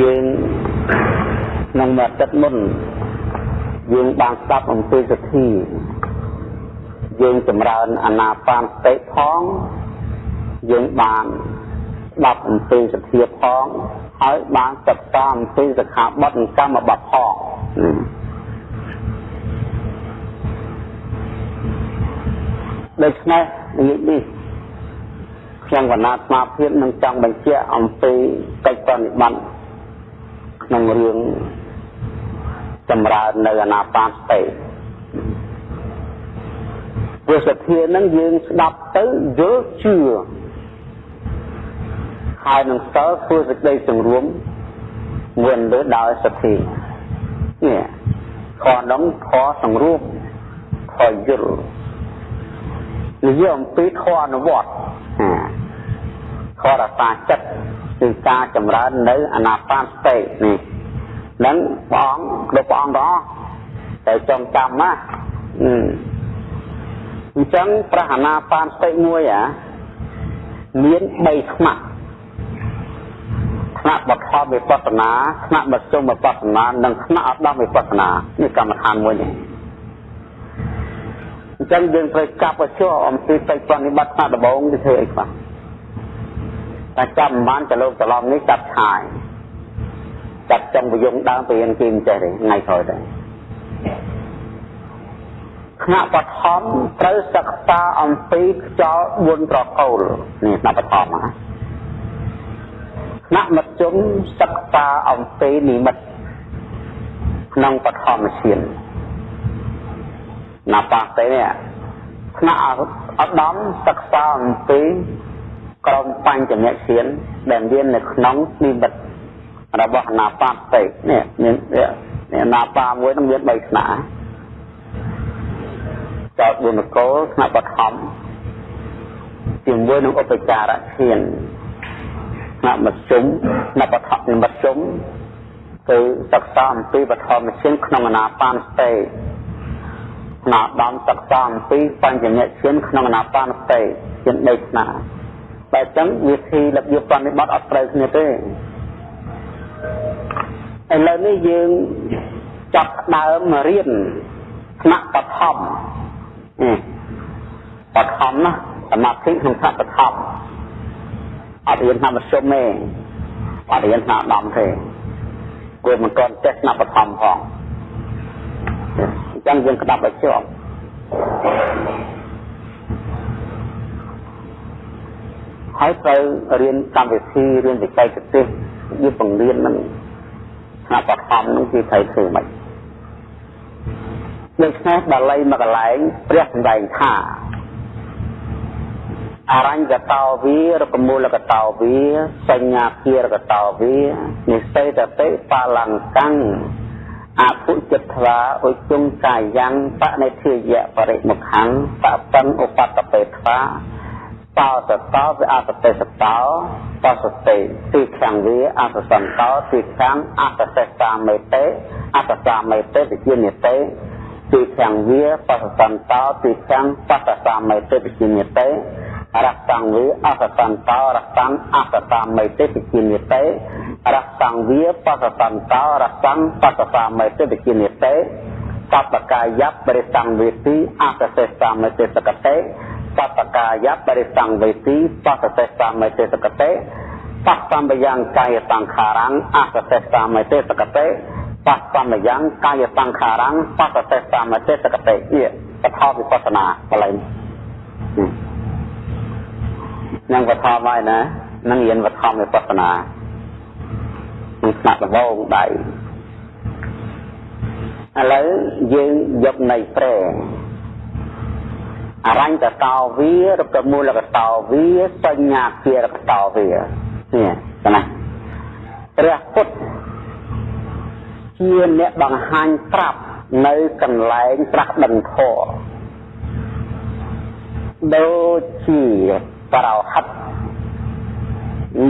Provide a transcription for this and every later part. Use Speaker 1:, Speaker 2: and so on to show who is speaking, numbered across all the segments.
Speaker 1: យើងក្នុងមួយអាទិត្យមុនយើងបានស្ដាប់អំពីសទ្ធាយើងចម្រើនអាណាបានសតិផងយើងបានស្ដាប់អំពីសទ្ធាផងហើយបានសិក្សាអំពីសិក្ខាបទនិងកម្មបទផងដូច្នេះនិយាយនេះខ្ញុំកណាត់ស្មារភាពនឹងចង់បញ្ជាក់អំពីកិច្ចប្រតិបត្តិ ក្នុងរឿងចម្រើននៅអាណាបានសតិវាសធានឹងយើងស្ដាប់ទៅយល់ជឿហើយនឹងសល់ធ្វើសេចក្តីសង្រួមមួយលើដោយសទ្ធានេះខនោះខសង្រួមខយល់និយាយអំពីខអនុវត្តខរសាចិត្ត គឺការចម្រើននៅអាណាបានសតិនេះនឹងព្រះអង្គគ្រប់ព្រះអង្គទាំងអស់តែចងចាំណាអញ្ចឹងព្រះអាណាបានសតិមួយអាមាន3ថ្នាក់ថ្នាក់បឋមវិបស្សនាថ្នាក់មធ្យមវិបស្សនានិងថ្នាក់អត្តមវិបស្សនានេះកម្មដ្ឋានមួយនេះអញ្ចឹងយើងត្រូវចាប់ឲ្យជាប់អំពីកិច្ចប្រតិបត្តិថ្នាក់ដំបូងទៅធ្វើអីខ្លះ តែចាប់មិនបានទៅលោកច្រឡំនេះចាប់ឆាយចាប់ចង់បយងដើមទៅរៀនគីមចេះទេថ្ងៃក្រោយទៅថ្នាក់បឋមត្រូវសិក្សាអំពីខ្យល់4ប្រកូលនេះថ្នាក់បឋមណាថ្នាក់មធ្យមសិក្សាអំពីនិមិត្តក្នុងបឋមឈានណាបាទេនេះថ្នាក់អត្តមសិក្សាអំពី ក្រមបញ្ចមឈានដែលមាននៅក្នុងនិមិត្តរបស់អនាបាតិនេះមាននេះអនាបាមួយនឹងមាន3ថ្នាក់ចោតបុនកលថ្នាក់បឋមជាមួយនឹងឧបចារឈានថ្នាក់មធ្យមថ្នាក់បឋមមធ្យមគឺសិក្សាអំពីបឋមឈានក្នុងអនាបានស្ទេថ្នាក់ដំសិក្សាអំពីបញ្ញឈានក្នុងអនាបានស្ទេជា3ថ្នា ក់តែអញ្ចឹងវិធីរបៀបបនិបត្តិអត់ត្រូវគ្នាទេឥឡូវនេះយើងចាប់ដើមរៀនថ្នាក់បឋមបឋមណាសមាធិក្នុងថ្នាក់បឋមអត់រៀនថ្នាក់មធ្យមទេអត់រៀនថ្នាក់ដំទេគួរមិនទាន់ចេះថ្នាក់បឋមផងអញ្ចឹងយើងក្តាប់ឲ្យជាប់ ហើយត្រូវរៀនកម្មវិធីរៀនវិស័យទេសវាបង្រៀននឹងថ្នាក់បឋមនឹងគឺត្រូវធ្វើម៉េចដូច្នេះបាលីមកកន្លែងព្រះសម្ដែងថាអរញ្ញកតោវារកមូលកតោវាសញ្ញាគារកតោវានិសេតតិបាលង្កាំងអពុចិត្តធ្វាឧជុងកាយ៉ាងបនិធិយៈបរិមុខੰបបិនឧបតបេធ្វា តោសតោវិអសតិសតោបសតិទីខាងវាអសសន្តោទីខាងអសសេសាមេតេអសសាមេតេវិជានិតេទីខាងវាបសសន្តោទីខាងបសសាមេតេវិជានិតេរសង្វាអសសន្តោរសੰអសសាមេតេវិជានិតេរសង្វាបសសន្តោរសੰបសសាមេតេវិជានិតេសពកាយៈបរិសង្វេទីអសសេសាមេតេសកតេ សពកាយបរិសង្វេទីបសសេសាមេទេសកតេបសម្បយ៉ាងកាយសង្ខារੰអសសេសាមេទេសកតេបសម្បយ៉ាងកាយសង្ខារੰបសសេសាមេទេសកតេជាបថវិបស្សនាកន្លែងនឹងបថមហើយណានឹងរៀនបថមវិបស្សនានឹងស្នាក់ដំបងដៃឥឡូវយើងយកនៃព្រែ អរញ្ញកតោវារកមូលកតោវាសញ្ញាគារកតោវានេះណាព្រះពុទ្ធជាអ្នកបង្ហាញប្រាប់នៅកន្លែងត្រាស់ដឹងធម៌ដូចជាបរោហិត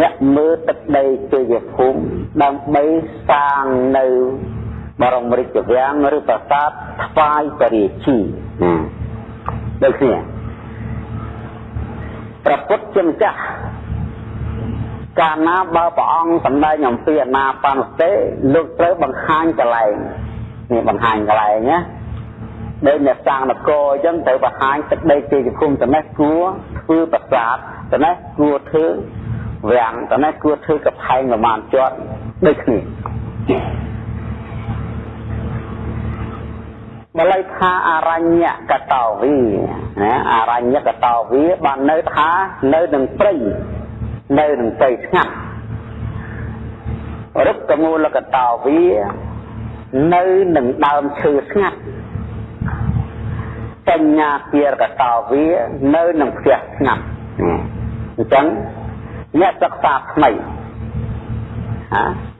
Speaker 1: អ្នកមើលទឹកដីជយភូមិដើម្បីសាងនៅបរមរាជវាំងឬប្រាសាទថ្វាយបរិជា ដូចគ្នាព្រះពុទ្ធជាម្ចាស់កាលណាបើព្រះអង្គសម្ដែងអំពីអនាបានសតិលោកត្រូវបង្ហាញកន្លែងនេះបង្ហាញកន្លែងណាដូចអ្នកសាងនគរអញ្ចឹងត្រូវបង្ហាញទឹកដីជាជគុំត្នេះគួរធ្វើប្រាសាទត្នេះគួរធ្វើវាំងត្នេះគួរធ្វើកផែងប្រមាណជាប់ដូចគ្នា បល័យថាអរញ្ញកតោវីណាអរញ្ញកតោវីបាននៅថានៅនឹងព្រៃនៅនឹងព្រៃស្ងាត់រុក្ខមូលកតោវីនៅនឹងដើមឈើស្ងាត់បញ្ញាគារកតោវីនៅនឹងផ្ទះស្ងាត់អញ្ចឹងអ្នកសិក្សាថ្មី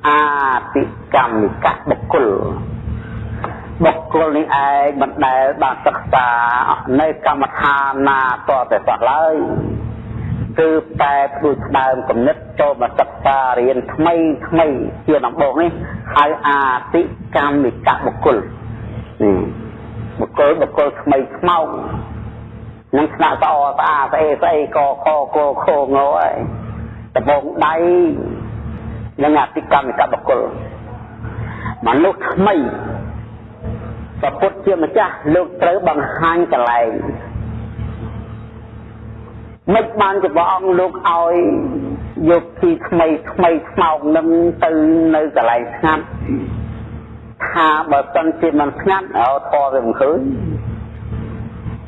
Speaker 1: អាតិកម្មនិកបុគ្គល បុគ្គលនេះឯងមិនដែលបានសិក្សានៅកម្មដ្ឋានណាតតែសោះឡើយគឺតែផ្ដួចផ្ដើមគំនិតចូលមកសិក្សារៀនថ្មីថ្មីជាដំបូងនេះហៅអាតិកម្មនិកបុគ្គលបុគ្គលបុគ្គលថ្មីខ្មោចនឹងស្នាក់ស្អស្អាស្អេស្អីកខកខងហើយដំបងដៃនឹងអតិកម្មនិកបុគ្គលមនុស្សថ្មី ព្រះពុទ្ធជាម្ចាស់លោកត្រូវបង្ហាញកលែងមិនបានជាព្រះអង្គលោកឲ្យយកទីថ្មីថ្មីថ្មោកនឹងទៅនៅកន្លែងស្ងាត់ថាបើសិនជាមិនស្ងាត់ឲ្យធေါ်វាមិនឃើញ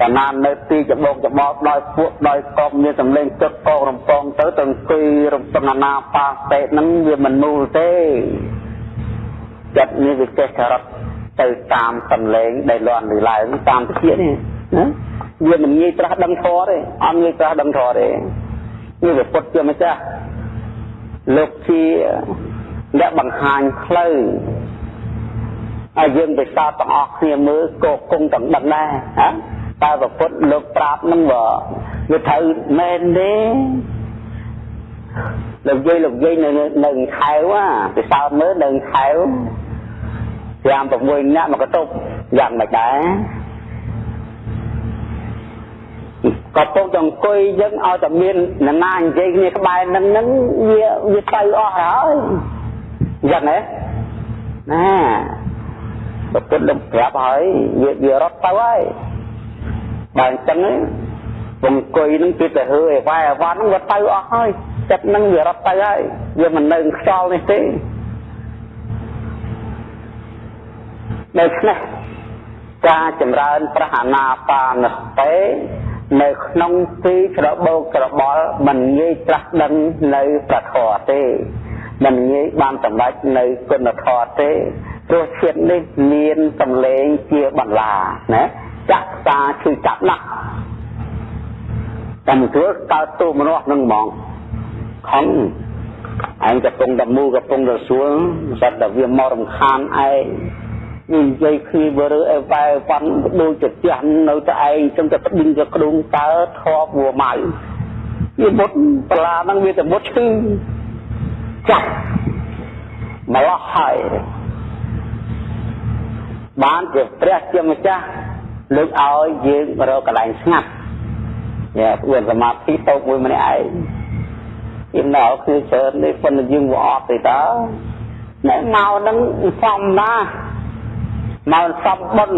Speaker 1: តែណាននៅទីច្បោកច្បោកដោយពួកដោយកងមានសម្លេងទឹកកងរំពងទៅទៅអង្គុយរំពងណាបាសេហ្នឹងវាមិននូលទេចិត្តនេះវាចេះចរិត ទៅតាមសម្លេងដែលលន់ឬឡើងតាមតិចនេះណាវាមិនងាយត្រាស់ដឹងធម៌ទេអត់ងាយត្រាស់ដឹងធម៌ទេនេះវាពុតជាម្ចាស់លោកជាអ្នកបង្ហាញផ្លូវឲ្យយើងទៅសោតទាំងអស់គ្នាមើលក៏គង់ទាំងដឹងដែរហ៎តែប្រពុតលោកប្រាប់នឹងវាវាត្រូវមែនទេលោកយាយលោកយាយនៅនៅខែវពិសោធន៍មើលនៅខែវ 5 6នាក់មកកតុបយ៉ាងមិនដែរក៏ពុកចអង្គុយយើងឲ្យតែមាននរណានិយាយគ្នាក្បែរនឹងនឹងវាវាទៅអស់ហើយយ៉ាងណាណាប្រពុតលោកប្រាប់ហើយវាវារត់ទៅហើយបើអញ្ចឹងអង្គុយនឹងគឺទៅហឺអីវ៉ៃអវ៉ាន់ហ្នឹងវាទៅអស់ហើយចិត្តហ្នឹងវារត់ទៅហើយវាមិននៅខ្យល់នេះទេ ដូច្នេះការចម្រើនប្រហាណាបានស្ទេនៅក្នុងទីច្របោកច្របល់មិនងាយត្រាស់ដឹងនៅប្រធរទេមិនងាយបានសម្រេចនៅគុណធម៌ទេព្រោះជាតិនេះមានសម្លេងជាបន្លាណាចាក់តាឈឺចាប់ណាស់តែមិនធ្វើកើតទូមនោះនឹងហ្មងខំឯងកំពុងតែមូកំពុងតែសួលសត្វតែវាមករំខានឯង និយាយគ្នាបើរើអីវ៉ែវ៉ាន់ដូចជាផ្ទះនៅតែឯងចឹងតែស្ប៊ីងទៅក្ដុងតើធប់វម៉ៅវាមុតបលាហ្នឹងវាតែមុតឈឺចាក់ម្លោះហើយបានជាព្រះជាម្ចាស់លើកឲ្យយើងរកកន្លែងស្ងាត់យ៉ាធ្វើសមាធិតោកមួយម្នាក់ឯងយើងនៅគឺច្រើននេះប៉ុន្តែយើងវាអត់ទេតើអ្នកមកនឹងសំណាម កសំបុន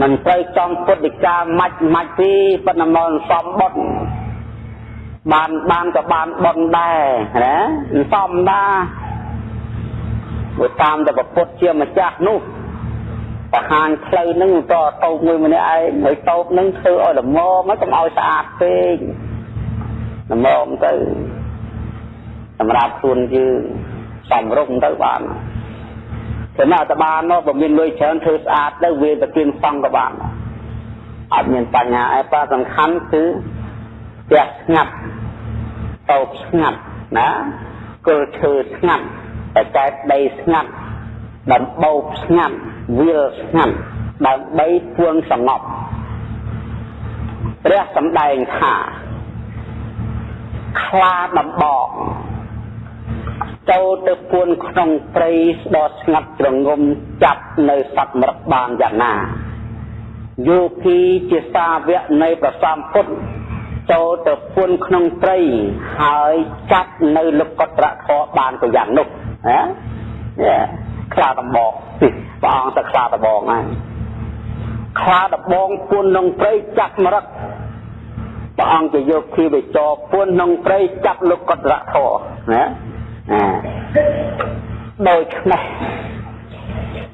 Speaker 1: មិនត្រូវចំពុទ្ធិកាមាច់មាច់ទេប៉ុន្តែមកសំបុនបានបានក៏បានបុនដែរណាសំដាវាតាមតែពុទ្ធជាម្ចាស់នោះបង្ហាញផ្លូវនឹងតតោបមួយម្នាក់ឯងហើយតោបនឹងធ្វើឲ្យល្មមកុំឲ្យស្អាតពេកល្មមទៅសម្រាប់ខ្លួនយើងសំរុំទៅបាន ចំណែកតបានមកបើមានលុយច្រើនធ្វើស្អាតទៅវាទៅទៀងសង់ក៏បានអត់មានបញ្ហាអីប៉ាសំខាន់គឺផ្ទះស្ងាត់តោបស្ងាត់ណាគល់ឈើស្ងាត់តែកែបដីស្ងាត់ដំបូកស្ងាត់វាលស្ងាត់ដើម្បីពួងសងប់ព្រះសម្ដែងថាខ្លាដំបង ចូលទៅពួនក្នុងព្រៃស្ដោស្ងាត់ជ្រងំចាប់នៅសត្វមរឹកបានយ៉ាងណាយោគីជាសាវកនៃព្រះសម្ពុទ្ធចូលទៅពួនក្នុងត្រីហើយចាប់នៅលោកកត្រៈធរបានក៏យ៉ាងនោះណាខ្លាដំបងព្រះអង្គទៅខ្លាដំបងហើយខ្លាដំបងពួនក្នុងត្រីចាប់មរឹកព្រះអង្គទៅយកភីវិចរពួនក្នុងត្រីចាប់លោកកត្រៈធរណា ដូចនេះ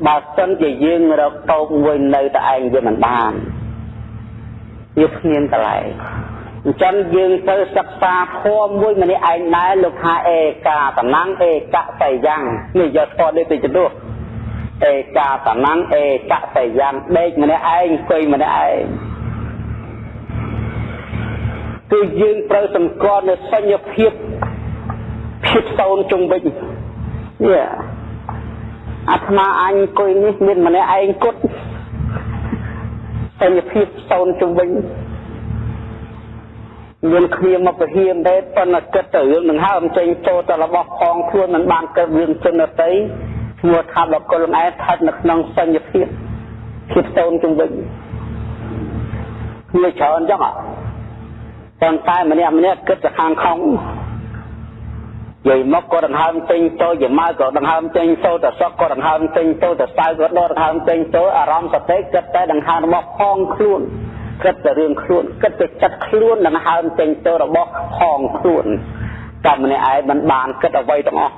Speaker 1: បើសិនជាយើងរកតោកមួយនៅតែឯងវាមិនបានវាគ្មានកន្លែងអញ្ចឹងយើងទៅសិក្សាធម៌មួយម្នាក់ឯងដែរលោកថាអេកាតណੰអេកសៃយ៉ាងនេះយកធម៌នេះទៅជំនួសអេកាតណੰអេកសៃយ៉ាងដេកម្នាក់ឯងអង្គុយម្នាក់ឯងគឺយើងត្រូវសម្គាល់នៅសញ្ញភាព ភាពតូនជុំវិញនេះអាត្មាអញអង្គុយនេះមានម្នាក់ឯងគត់សញ្ញភាពតូនជុំវិញមានគ្នាមកពហៀនទេប៉ុន្តែគិតទៅរឿងនឹងហើមចេញចូលទៅរបស់ផងខ្លួនមិនបានកើតរឿងជនដតីឈ្មោះថាបកុលឯងស្ថិតនៅក្នុងសញ្ញភាពភាពតូនជុំវិញគ្នាច្រើនចឹងប៉ុន្តែម្នាក់ម្នាក់គិតទៅខាងខំ យាយមកក៏ដង្ហើមចេញចូលយាម៉ៅក៏ដង្ហើមចេញចូលទៅសក់ក៏ដង្ហើមចេញចូលទៅសៅក៏ដកដង្ហើមចេញចូលអារម្មណ៍សតិគិតតែដង្ហើមរបស់ផងខ្លួនគិតតែរឿងខ្លួនគិតតែចិត្តខ្លួនដង្ហើមចេញចូលរបស់ផងខ្លួនតែម្នាក់ឯងមិនបានគិតអ្វីទាំងអស់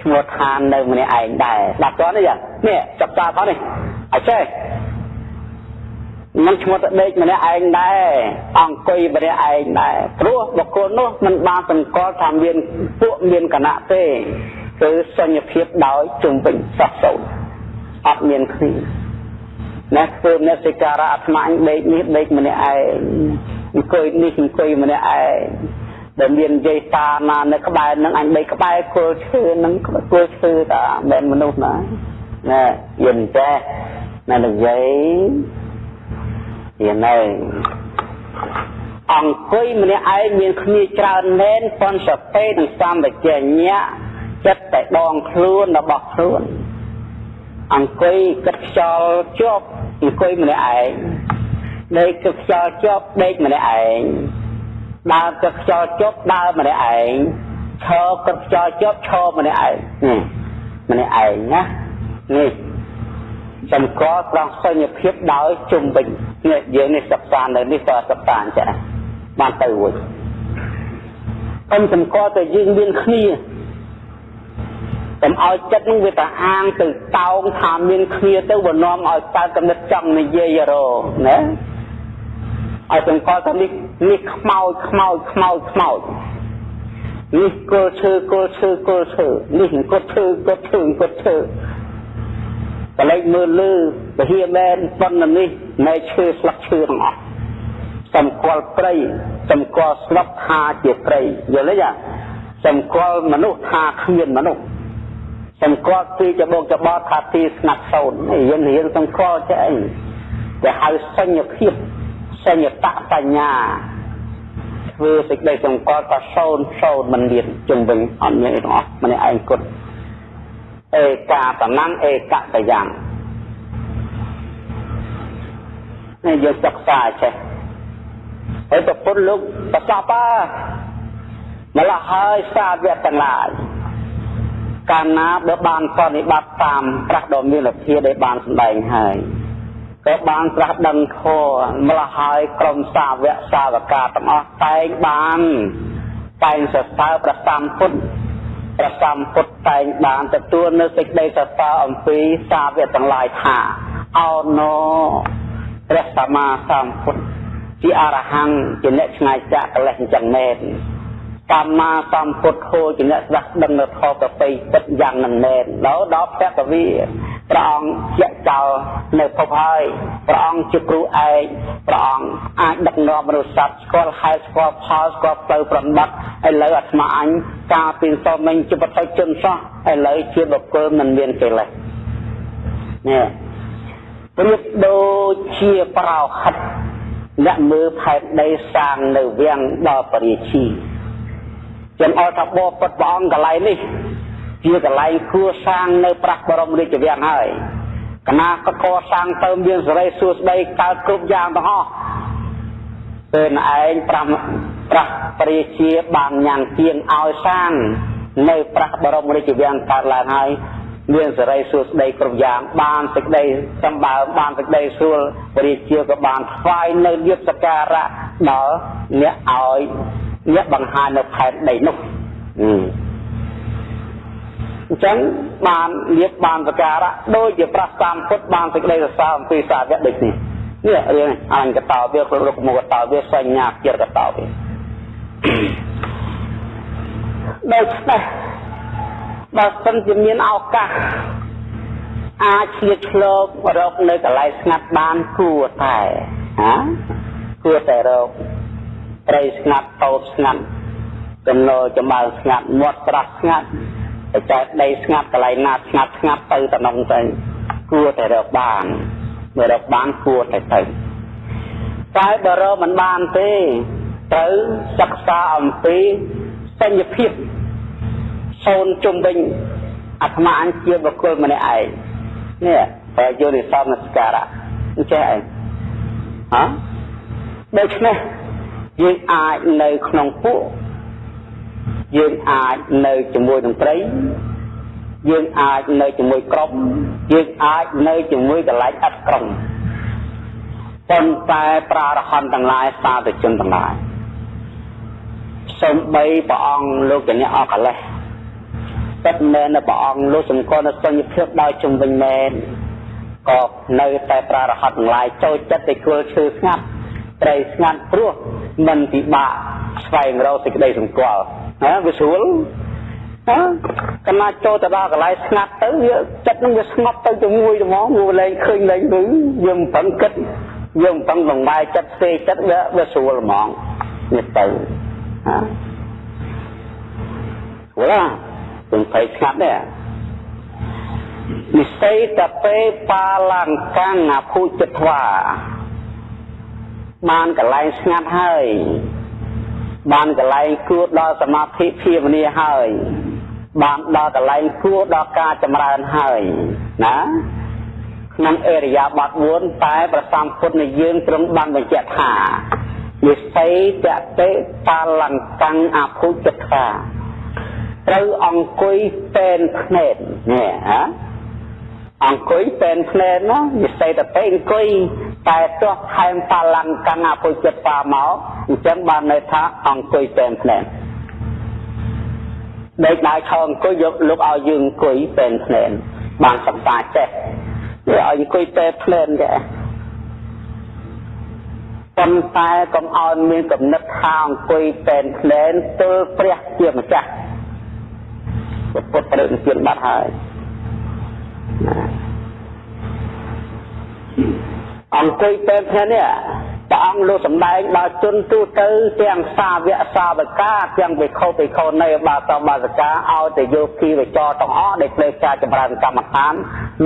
Speaker 1: ឈ្មោះឋាននៅម្នាក់ឯងដែរដាក់តនេះនេះចាប់តាផងនេះអញ្ចេះ មិនឈ្មោះទៅដេកម្នាក់ឯងដែរអង្គុយម្នាក់ឯងដែរព្រោះបុគ្គលនោះមិនបានសង្កល់ថាមានពួកមានគណៈទេគឺសញ្ញភាពដោយជំវិញសោះសូន្យអត់មានគ្នាណាធ្វើអ្នកសិការៈអាត្មាអញដេកនេះដេកម្នាក់ឯងអង្គុយនេះអង្គុយម្នាក់ឯងដែលមាននិយាយតាណានៅក្បែរនឹងអញដេកក្បែរគល់ឈើនឹងគល់ឈើតាមិនមនុស្សណាណាយល់ចេះណានិយាយ ទៀតនៅអង្គុយម្នាក់ឯងមានគ្នាច្រើនមែនប៉ុនសពេនិងសម្បជញ្ញៈចិត្តតែដងខ្លួនរបស់ខ្លួនអង្គុយគិតខ្យល់ជាប់អង្គុយម្នាក់ឯងដេកគិតខ្យល់ជាប់ដេកម្នាក់ឯងដើរគិតខ្យល់ជាប់ដើរម្នាក់ឯងឈរគិតខ្យល់ជាប់ឈរម្នាក់ឯងនេះម្នាក់ឯងណានេះសម្គាល់ត្រង់សញ្ញភាពដោយជុំវិញ នេះយើងនេះសិក្សានៅនេះក៏សិក្សាអញ្ចឹងបានទៅរួចអញ្សម្គាល់តែយើងមានគ្នាកុំឲ្យចិត្តនឹងវាទៅអាងទៅតោងថាមានគ្នាទៅវានាំឲ្យកើតកំណត់ចង់និយាយរណាឲ្យសម្គាល់ថានេះនេះខ្មោចខ្មោចខ្មោចខ្មោចនេះគល់ឈើគល់ឈើគល់ឈើនេះអង្គត់ឈើអង្គត់ឈើអង្គត់ឈើកលេចមើលលឺ ពហិមែនប៉ុណ្ណនេះនៃឈើស្លឹកឈើទាំងអស់សម្គាល់ព្រៃសម្គាល់ស្លឹកថាជាព្រៃយល់ទេសម្គាល់មនុស្សថាគ្មានមនុស្សសម្គាល់ទីច្បោកច្បត់ថាទីស្ងាត់សូន្យយើងរៀនសម្គាល់ចេះអីគេហៅសញ្ញភាពសញ្ញតបញ្ញាធ្វើសេចក្តីសម្គាល់ថាសូន្យសូន្យមិនមានជុំវិញអត់មានអីទាំងអស់ម្នាក់ឯងគត់เอកាតណੰเอกតយ៉ាង នេះយើងសិក្សាចេះហើយប្រពន្ធលោកប្រសពម្ល៉េះហើយសាវកទាំងឡាយកាលណាបើបានបនិបត្តិតាមប្រាស់ដ៏មានលទ្ធិដែលបានសម្ដែងហើយក៏បានត្រាស់ដឹងធម៌ម្ល៉េះហើយក្រុមសាវកសាវកាទាំងអស់តែងបានតែងសរសើរប្រសំពុទ្ធព្រះសម្ពុទ្ធតែងបានទទួលនៅសេចក្តីសរសើរអំពីសាវកទាំងឡាយថាអោណូ ព្រះសម្មាសម្ពុទ្ធជាអរហង្គជាអ្នកឆ្ងាយចាកកិលេសអញ្ចឹងមែនសម្មាសម្ពុទ្ធោជាអ្នកស្ដាប់ដឹងនៅធម៌ប្រពៃពិតយ៉ាងនឹងមែនដល់ដល់ភគវីព្រះអង្គជាចោលនៅភពហើយព្រះអង្គជាគ្រូឯកព្រះអង្គអាចដឹកនាំមនុស្សសត្វស្គាល់ហេតុស្គាល់ផលស្គាល់ផ្លូវប្រណិបឥឡូវអាត្មាអញការពីសមមិញជាបតិជនសោះឥឡូវជាបុគ្គលមិនមានកិលេសនេះប្រៀបដូចជាប្រោហិតអ្នកមើលផែនដីសាងនៅវាំងដល់ពរាជីចំអល់ថាបបពុតព្រះអង្គកន្លែងនេះ ជាកន្លែងគួសាងនៅប្រាស់បរមរាជវាំងហើយកណាក៏កសាងទៅមានសេរីសួស្តីកើតគ្រប់យ៉ាងទាំងអស់ពេលឯងប្រាំប្រាស់ព្រះជាបានញ៉ាំងទៀងឲ្យសាននៅប្រាស់បរមរាជវាំងកើតឡើងហើយ មានសេរីសួស្តីគ្រប់យ៉ាងបានសេចក្តីសម្បើមបានសេចក្តីស្រួលព្រះជាក៏បានថ្វាយនៅលៀបសក្ការៈដល់អ្នកឲ្យអ្នកបង្ហាញនៅផែនដីនោះអញ្ចឹងបានលៀបបានសក្ការៈដូចជាប្រសាមពុទ្ធបានសេចក្តីសរសើរអំពីសាវកដូចនេះនេះរឿងអញ្ញកតោវាគ្រប់រុកមុខកតោវាសញ្ញាជាកតោវាដូច្នេះ បើសិនជាមានឱកាសអាចឆ្លៀតឆ្លងរកនៅកន្លែងស្ងាត់បានគួរតែហាគួរតែរកត្រីស្ងាត់តូតស្ងាត់ចំណោចំបើស្ងាត់មាត់ស្រះស្ងាត់តែចែកដីស្ងាត់កន្លែងណាស្ងាត់ស្ងាត់ទៅតំណងទៅគួរតែរកបានបើរកបានគួរតែទៅតែបើរកមិនបានទេត្រូវសិក្សាអំពីសញ្ញភាព សូនជុំវិញអាត្មាអញជាបុគ្គលម្នាក់ឯងនេះបើយកនិសនស្ការៈអញ្ចេះឯងហ៎ដូច្នេះយើងអាចនៅក្នុងពួកយើងអាចនៅជាមួយនឹងត្រីយើងអាចនៅជាមួយក្រុមយើងអាចនៅជាមួយកន្លែងអត់ក្រុមប៉ុន្តែប្រារហន្តទាំងឡាយសាធុជនទាំងឡាយសំបីព្រះអង្គលោកជាអ្នកអកលេស ពិតមែននៅព្រះអង្គលោកសម្គាល់នៅសញ្ញភាពដោយជំវិញមែនក៏នៅតែប្រារហត្តទាំងឡាយចូលចិត្តតែគល់ឈើស្ងាត់ត្រីស្ងាត់ព្រោះមិនពិបាកស្វែងរកសេចក្តីសង្កល់ណាវាស្រួលណាកណាចូលទៅដល់កន្លែងស្ងាត់ទៅវាចិត្តនឹងវាស្ងប់ទៅជាមួយហ្មងវាលែងឃើញលែងគឺយើងមិនប្រឹងគិតយើងមិនប្រឹងបង្វែរចិត្តផ្សេងចិត្តវាវាស្រួលហ្មងនេះទៅណាស្រួលណាទាំងភ័យស្ងាត់ដែរនិស័យតពេបាលង្កាំងអភុជធ្វាបានកន្លែងស្ងាត់ហើយបានកន្លែងគួរដល់សមាធិភាវនាហើយបានដល់កន្លែងគួរដល់ការចម្រើនហើយណាក្នុងអេរិយាបថ4តែប្រសំពុទ្ធនៃយើងទ្រង់បានបញ្ជាក់ថានិស័យតតិបាលង្កាំងអភុជធ្វា ត្រូវអង្គុយពេនភ្នែននេះហ៎អង្គុយពេនភ្នែនណានិស័យតែពេអង្គុយតែទោះថែមបលង្កੰអពុចិត្តបាមកអញ្ចឹងបានន័យថាអង្គុយពេនភ្នែនដេកដើរឈរអង្គុយយកលោកឲ្យយើងអង្គុយពេនភ្នែនបានសិក្សាចេះវាឲ្យអង្គុយពេនភ្នែនចេះប៉ុន្តែកុំឲ្យមានកំណត់ថាអង្គុយពេនភ្នែនទល់ព្រះជាម្ចាស់ ពុទ្ធប្រឹងជាបាត់ហើយអង្គុយពេលថ្ងៃនេះព្រះអង្គលោកសម្ដែងដល់ជនទូទៅទាំងសាវកសាវកាទាំងវិខោវិខោនៃបាសបាសកាឲ្យទៅយោគីវិចរទាំងអស់ដែលផ្លេចការចម្រើនកម្មដ្ឋាន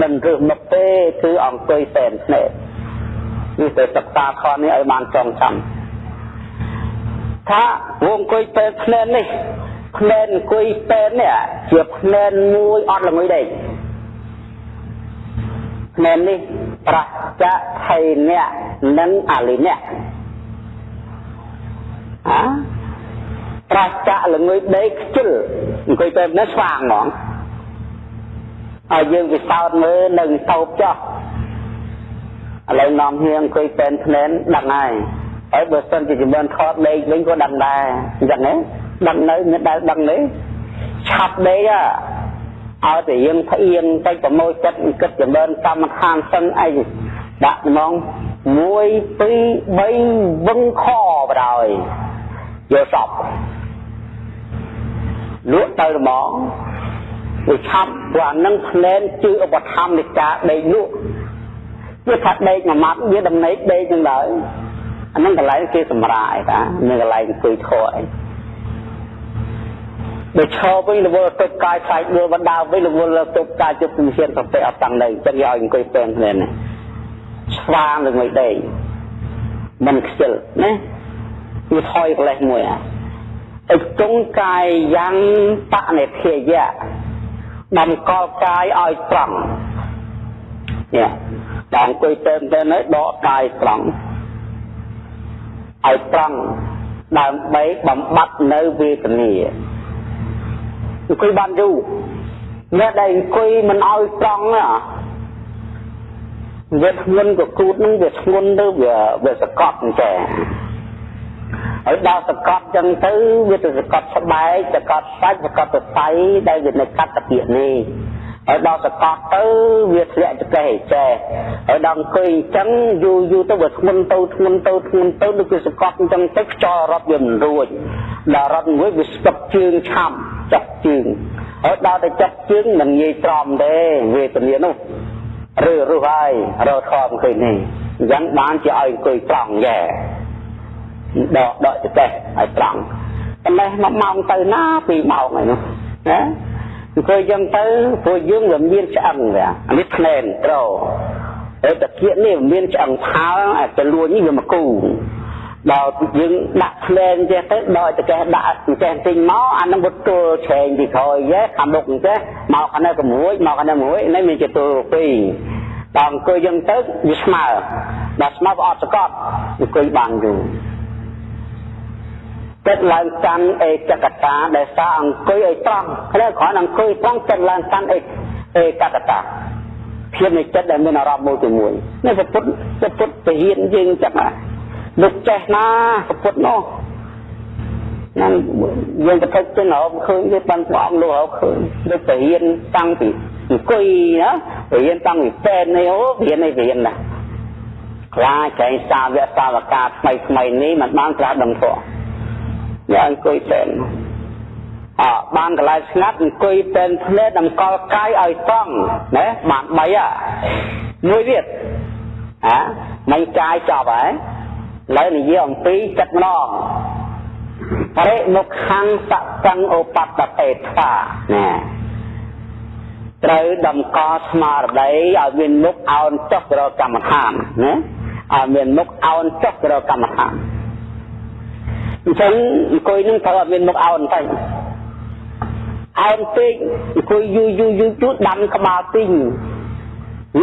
Speaker 1: មិនរឹសមុខទេគឺអង្គុយពេលភ្នែកនេះទៅសិក្សាខនេះឲ្យបានចងចាំថាវងអង្គុយពេលភ្នែកនេះ ភ្នែនអង្គុយពេននេះជាភ្នែនមួយអត់ល្ងុយដេកភ្នែននេះប្រចៈថៃអ្នកនិងអលិអ្នកអាប្រចៈល្ងុយដេកខ្ជិលអង្គុយពេននេះស្វាងហ្មងឲ្យយើងពិសោធន៍មើលនៅតោបចោះឥឡូវនាំហៀងអង្គុយពេនភ្នែនដឹងហើយហើយបើសិនជាជំនឿថតដេកវិញក៏ដឹងដែរអញ្ចឹងហ៎ ដឹងនៅមានដែលដឹងនេះឆាប់ដេកឲ្យតែយើងផ្អៀងទៅប្រមូលចិត្តគិតចម្រើនកម្មដ្ឋានសឹងអីដាក់ហ្មង1 2 3វឹងខបដោយយកសពលក់ទៅហ្មងវាឆាប់ព្រោះអានឹងភ្លែនជឿឧបត្ថម្ភនៃការដេកលក់វាថាដេកមួយម៉ាត់វាដំណេកដេកនឹងដែរអានឹងកន្លែងគេសម្រាយតានឹងកន្លែងអង្គុយធေါ်អី បើឈរវិញរវល់ទឹកកាយខ្លាចដួលបណ្ដាវិញរវល់ទឹកកាយជប់ជំហានប្រតិអត់តាំងនៅចឹងយកឲ្យអង្គុយពេនគ្នានេះស្វាងនឹងមួយដេកមិនខ្ជិលណាវាថយកលេសមួយអាអិចុងកាយយ៉ាងបនិធាយៈដំកល់កាយឲ្យត្រង់នេះដល់អង្គុយពេនទៅនៅដកកាយត្រង់ឲ្យត្រង់ដើម្បីបំបត្តិនៅវេទនា អង្គុយបានយូរអ្នកដែលអង្គុយមិនឲ្យត្រង់ណាវាធ្ងន់ក៏គូតនឹងវាធ្ងន់ទៅវាវាសកត់អញ្ចឹងហើយដល់សកត់ចឹងទៅវាទៅសកត់ស្បែកសកត់សាច់សកត់សរសៃដែលវានៅកាត់តាពាកនេះហើយដល់សកត់ទៅវាធ្លាក់ចកេះចេះហើយដល់អង្គុយអញ្ចឹងយូរយូរទៅវាធ្ងន់ទៅធ្ងន់ទៅធ្ងន់ទៅដូចវាសកត់អញ្ចឹងទៅខ្យល់រត់វាមិនរួចដល់រត់មួយវាស្ទប់ជើងឆាប់ ចាប់ជើងហើយដល់ទៅចាប់ជើងមិនងាយត្រមទេវេទនានោះឬរស់ហើយរកធំឃើញនេះអញ្ចឹងបានជាឲ្យអង្គុយត្រង់យ៉ែដកដកចកេះឲ្យត្រង់តែនេះមួយម៉ោងទៅណាពីរម៉ោងហើយនោះណាអង្គុយចឹងទៅព្រោះយើងវាមានឆ្អឹងវាអានេះភ្នែនត្រហើយតាគៀកនេះមានឆ្អឹងផើអាទៅលួចនេះវាមកគូ ដល់យើងដាក់ភ្លែងចេះទៅដល់តកេះដាក់ចេះទិញមកអានឹងវត្តទួលឆេងពីក្រោយចេះខាងមុខចេះមកខាងនេះក្មួយមកខាងនេះមួយនេះមានជាទួលពីរដល់អង្គុយយើងទៅវាស្មើដល់ស្មើក៏អត់សកត់អង្គុយបានយូរចិត្តឡើងកាន់អេកកតាដែលសារអង្គុយឲ្យត្រង់ហើយគ្រាន់អង្គុយត្រង់ចិត្តឡើងកាន់អេអេកកតាភាពនៃចិត្តដែលមានអារម្មណ៍មួយជាមួយនេះពុទ្ធពុទ្ធពហិនយើងចិត្តណា លោកចេះណាពុទ្ធនោះហ្នឹងយើងទៅទៅរកឃើញវាបានព្រះអង្គលោករកឃើញដូចទៅរៀនតាំងពីអង្គុយណារៀនតាំងពីពេននេះអូរៀននេះរៀនណាខ្លាចឯសាវកសាវកាថ្មីថ្មីនេះមិនបានត្រាស់ដឹងធម៌យកអង្គុយពេនអើបានកន្លែងស្ងាត់អង្គុយពេនភ្នែកតម្កល់កាយឲ្យត្រង់ណាបាន3អាមួយទៀតអាមិនកាយចប់ហើយឥ ឡូវនិយាយអំពីចិត្តម្ដងបរិមុខខੰសកੰឧបតតេថាណាត្រូវតម្កល់ស្មារតីឲ្យមានមុខអោនចុះទៅរកកម្មដ្ឋានណាឲ្យមានមុខអោនចុះទៅរកកម្មដ្ឋានអញ្ចឹងអង្គុយនឹងត្រូវឲ្យមានមុខអោនទៅអោនពេកអង្គុយយូរយូរយូរយូរដាំក្បាលទីង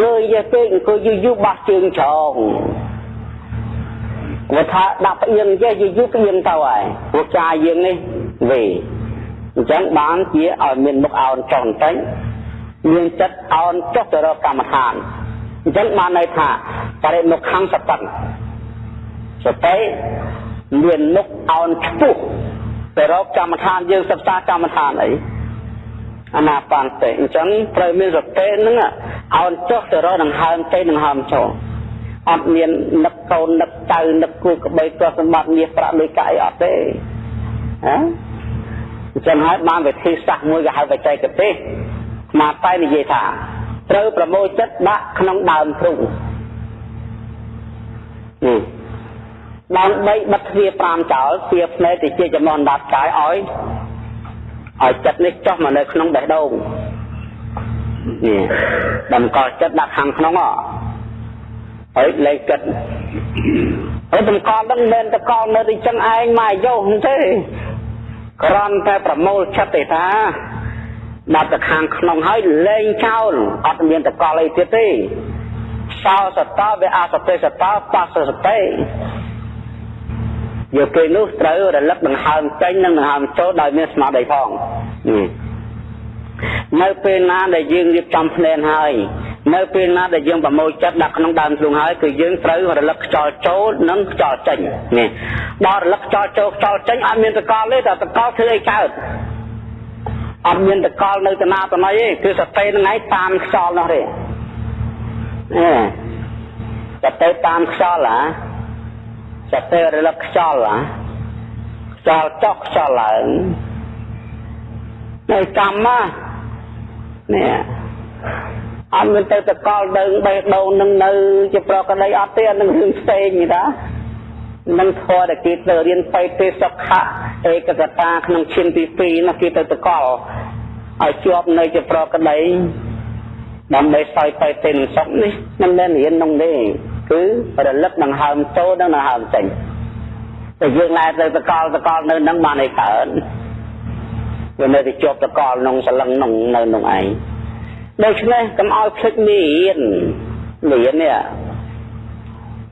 Speaker 1: យើយពេកអង្គុយយូរយូរបោះជើងច្រង គាត់ថាដាក់ផ្អៀងចេះយូរយូរផ្អៀងទៅហើយព្រោះចាយើងនេះវេអញ្ចឹងបានជាឲ្យមានមុខអោនចុះបន្តិចមានចិត្តអោនចុះទៅរកកម្មដ្ឋានអញ្ចឹងបានន័យថាបរិមុខខាងសតិសតិមានមុខអោនខ្ពស់ទៅរកកម្មដ្ឋានយើងសិក្សាកម្មដ្ឋានអីអនាបានទេអញ្ចឹងត្រូវមានសតិហ្នឹងអោនចុះទៅរកដង្ហើមទៅដង្ហើមចូល អត់មាននឹកកូននឹកចៅនឹកគូក្បីទ្រព្យសម្បត្តិមាសប្រាក់លុយកាក់អីអត់ទេហ៎អញ្ចឹងហើយបានវិធីសាស្ត្រមួយគេហៅបច្ចេកទេសមកតែនិយាយថាត្រូវប្រមូលចិត្តដាក់ក្នុងដើមទ្រូងនេះដើម្បីបិទទ្វារ5ចោលទ្វារភ្នែកទៅជាចំណងដាប់កាយឲ្យឲ្យចិត្តនេះចុះមកនៅក្នុងបេះដូងនេះតម្កល់ចិត្តដាក់ខាងក្នុងហ៎ ហើយលែងគិតហើយតម្កល់នឹងមិនតកល់នៅទីចឹងឯងមកយោទេគ្រាន់តែប្រមូលចិត្តទេថាដាក់ទៅខាងក្នុងហើយលែងចោលអត់មានតកល់អីទៀតទេសោសតោវាអសតិសតោបសសតិយកពេលនោះត្រូវរលឹកដង្ហើមចេញនិងដង្ហើមចូលដោយមានស្មារតីផងនៅ ពេលណាដែលយើងរៀបចំភ្នែនហើយ នៅពេលណាដែលយើងប្រមូលចិត្តដាក់ក្នុងដើមទ្រូងហើយគឺយើងត្រូវរលឹកខ្យល់ចូលនិងខ្យល់ចេញនេះដល់រលឹកខ្យល់ចូលខ្យល់ចេញអត់មានតកលទេតែតកលធ្វើអីកើតអត់មានតកលនៅតាណាតណៃទេគឺសតិនឹងឯងតាមខ្យល់នោះទេអេសតិតាមខ្យល់ហ៎សតិរលឹកខ្យល់ហ៎ខ្យល់ចុះខ្យល់ឡើងនៅកម្ម នេះអត់មានទៅតកល់ដើងបេះដូងនឹងនៅជាប្រកដីអត់ទេអានឹងរឿងផ្សេងទេតានឹងធរតែគេទៅរៀនបៃតេសុខៈឯកកតាក្នុងឈានទី2នោះគេទៅតកល់ឲ្យជាប់នៅជាប្រកដីដើម្បីសោយបៃតេនឹងសុខនេះមិនមែនរៀននោះទេគឺរលឹកដង្ហើមចូលនិងដង្ហើមចេញតែយើងណែទៅតកល់តកល់នៅនឹងបានឲ្យកើត វានៅតែជាប់តកល់ក្នុងសលឹងក្នុងនៅក្នុងឯងដូច្នេះកុំឲ្យភ្លេចមានមាននេះ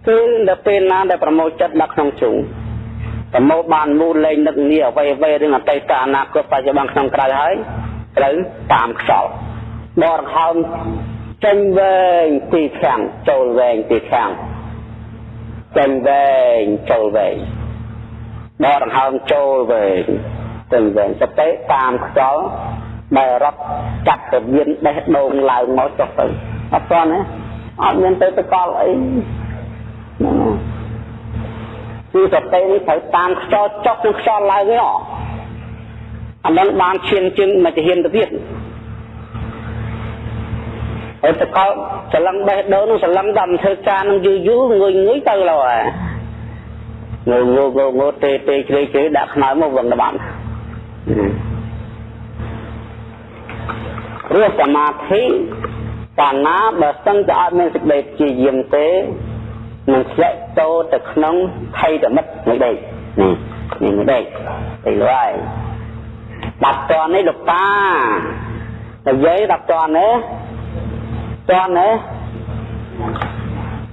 Speaker 1: គឺដល់ពេលណាដែលប្រមូលចិត្តដាក់ក្នុងជ្រុងប្រមូលបានមូលលែងនឹកងារអ្វីអ្វីរឿងអតីតអនាគតបច្ចុប្បន្នក្នុងក្រៅហើយត្រូវតាមខ្យល់ដកដង្ហើមចេញវែងពីខាងចូលវែងពីខាងចេញវែងចូលវែងដកដង្ហើមចូលវែង ទៅវែងសតិតាមខ្យល់ដែលរត់ចាត់ទៅមានបេះដូងឡើងមកចុះទៅអត់ទាន់ទេអត់មានទៅតកលអីគឺសតិនេះត្រូវតាមខ្យល់ចុះនឹងខ្យល់ឡើងទេអានឹងបានឈានជាងមកទៅហ៊ានទៅទៀតហើយតកលសលឹងបេះដូងនឹងសលឹងដល់ធ្វើការនឹងយូរយូรงុយងុយទៅឡើយងើងើងើទេទេជ្រេជ្រេដាក់ខ្នើមកវឹងដល់បាន រស់សមាធិកាលណាបើសិនជាអត់មានសេចក្តីព្យាយាមទេនឹងធ្លាក់ចូលទៅក្នុងថៃតមិតមួយដេកនេះនេះមួយដេកទៅឡើយបាត់តននេះលោកតានិយាយដល់តននេះតននេះ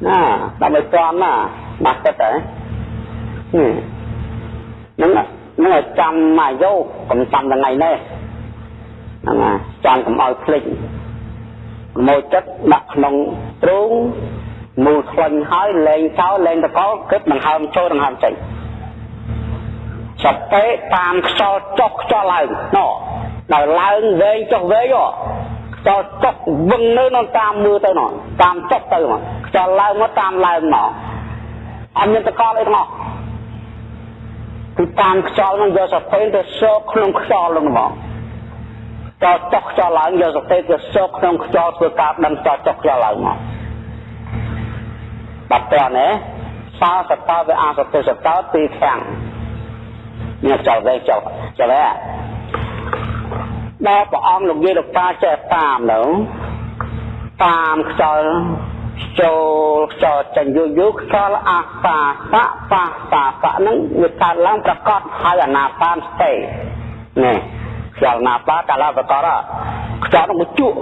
Speaker 1: ណាដល់ទៅតនណាបាត់ទឹកហ៎ហ្នឹងហ្នឹងចាំមកយកកុំចាំថ្ងៃនេះហ្នឹងណាចាំកុំឲ្យភ្លេចមកចិត្តដាក់ក្នុងទ្រូងមូលខ្លាញ់ហើយលែងចោលលែងតកលគិតដង្ហើមចូលដង្ហើមចេញសតិតាមខ្យល់ចុះខ្យល់ឡើងណោដល់ឡើងវែងចុះវែងខ្យល់ចុះវឹងនៅនៅតាមមើលទៅណោតាមចុះទៅមកខ្យល់ឡើងមកតាមឡើងមកអត់មានតកលអីទាំងអស់ គឺតាមខ្យល់នឹងយកសតិទៅសោកក្នុងខ្យល់នឹងមកតចុះខ្យល់ឡើងយកសតិទៅសោកក្នុងខ្យល់ធ្វើការដឹងតចុះខ្យល់ឡើងមកបាត់តណែសោសតវេអសតិសតទីខាងនេះចោលវិញចោលចោលហ៎ដល់ព្រះអង្គលោកយាយលោកតាចេះតាមទៅតាមខ្យល់ ចូលខ្យល់ចេញយូរយូរខ្យល់អាសាសៈបាសាសៈហ្នឹងវាកើតឡើងប្រកបហើយអាណាបានស្ទេនេះខ្យល់ណាបាកាលប្រកបខ្យល់នឹងជក់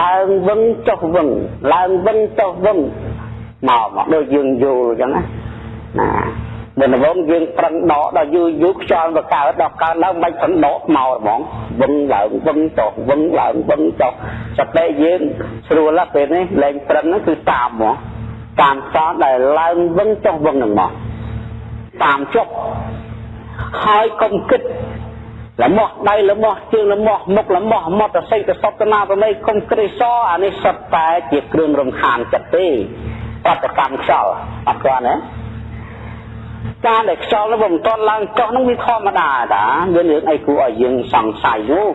Speaker 1: ឡើងវឹងចុះវឹងឡើងវឹងចុះវឹងមកមកដូចយើងយល់អញ្ចឹងណា ណាបើដំបូងយើងប្រឹងដកដល់យូរយូរខ្យល់ទៅកើតដល់កើតឡើងមិនប្រឹងដកមកហ្មងវឹងឡើងវឹងចុះវឹងឡើងវឹងចុះសតិយើងស្រួលណាស់ពេលនេះលែងប្រឹងហ្នឹងគឺតាមហ្មងតាមសតដែលឡើងវឹងចុះវឹងហ្នឹងមកតាមចុះហើយកុំគិតលមាស់ដៃលមាស់ជើងលមាស់មុខលមាស់មត់ស័យទៅសពតនាប្រមេកុំក្រេសអានេះសុទ្ធតែជាគ្រឿងរំខានចិត្តទេបដកម្មខ្យល់អត់ទាន់ទេ ការដែលខ្យល់នោះមិនទាន់ឡើងចុះនោះវាធម្មតាតាមានរឿងអីគួរឲ្យយើងសង្ស័យនោះ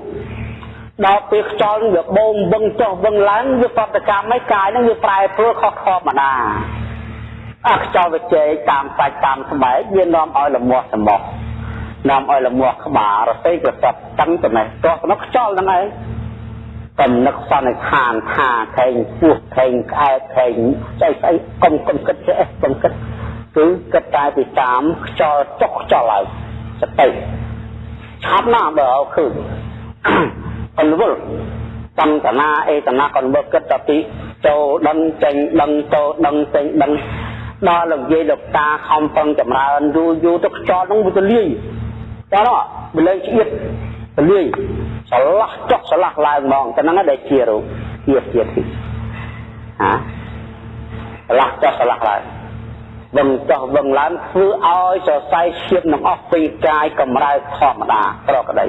Speaker 1: ដល់ពេលខ្យល់វាបូមវឹងចុះវឹងឡើងវាបដកម្មឯកាយនឹងវាប្រែប្រួលខុសធម្មតាអាខ្យល់វាជែកតាមសាច់តាមស្បែកវានាំឲ្យលមាស់សម្បោះនាំឲ្យលមាស់ក្បាលរសេកសពតឹងចំណេះទាស់នោះខ្យល់ហ្នឹងឯងកំនឹកសន្និដ្ឋានថាខែងពោះខែងក្អែកខែងស្អីស្អីកុំកុំគិតចេះកុំគិត គឺគិតតែពីតាមខ្យល់ចុកខ្យល់ហើយសតិឆាប់ណាស់បើឲ្យឃើញអន្វល់សំតនាអេតនាកនបើគិតតែពីចូលដឹងចេញដឹងចូលដឹងចេញដឹងដល់លោកយាយលោកតាខំប្រឹងចម្រើនយូរយូរទៅខ្យល់ហ្នឹងវាទៅលាយតោះវាលែងឆ្អៀតទៅលាយឆ្លាស់ចុះឆ្លាស់ឡើងហ្មងតែហ្នឹងដែលជារូបជាទៀតហាឆ្លាស់ចុះឆ្លាស់ឡើង វឹងចុះវឹងឡើងធ្វើឲ្យសរសៃឈាមនឹងអស់ពីកាយកម្រើកធម្មតាប្រកដី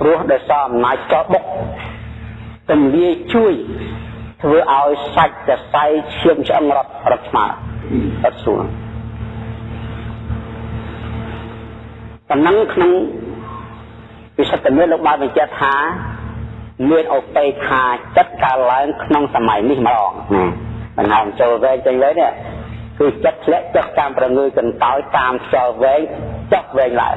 Speaker 1: ព្រោះដោយសារអំណាចចោបុកទម្លាយជួយធ្វើឲ្យសាច់សរសៃឈាមឆ្អឹងរត់រត់ស្មើអត់ស្រួលប៉ុណ្ណឹងក្នុងវិសុទ្ធមានលោកបានបញ្ជាក់ថាមានឧបេខាចិត្តកើតឡើងក្នុងសម័យនេះម្ដងណាបណ្ដាចូលវែងចេញវែងនេះ គឺចិត្តធ្លាក់ចុះតាមប្រងើយកន្តើយតាមខ្យល់វែងចុះវែងឡើង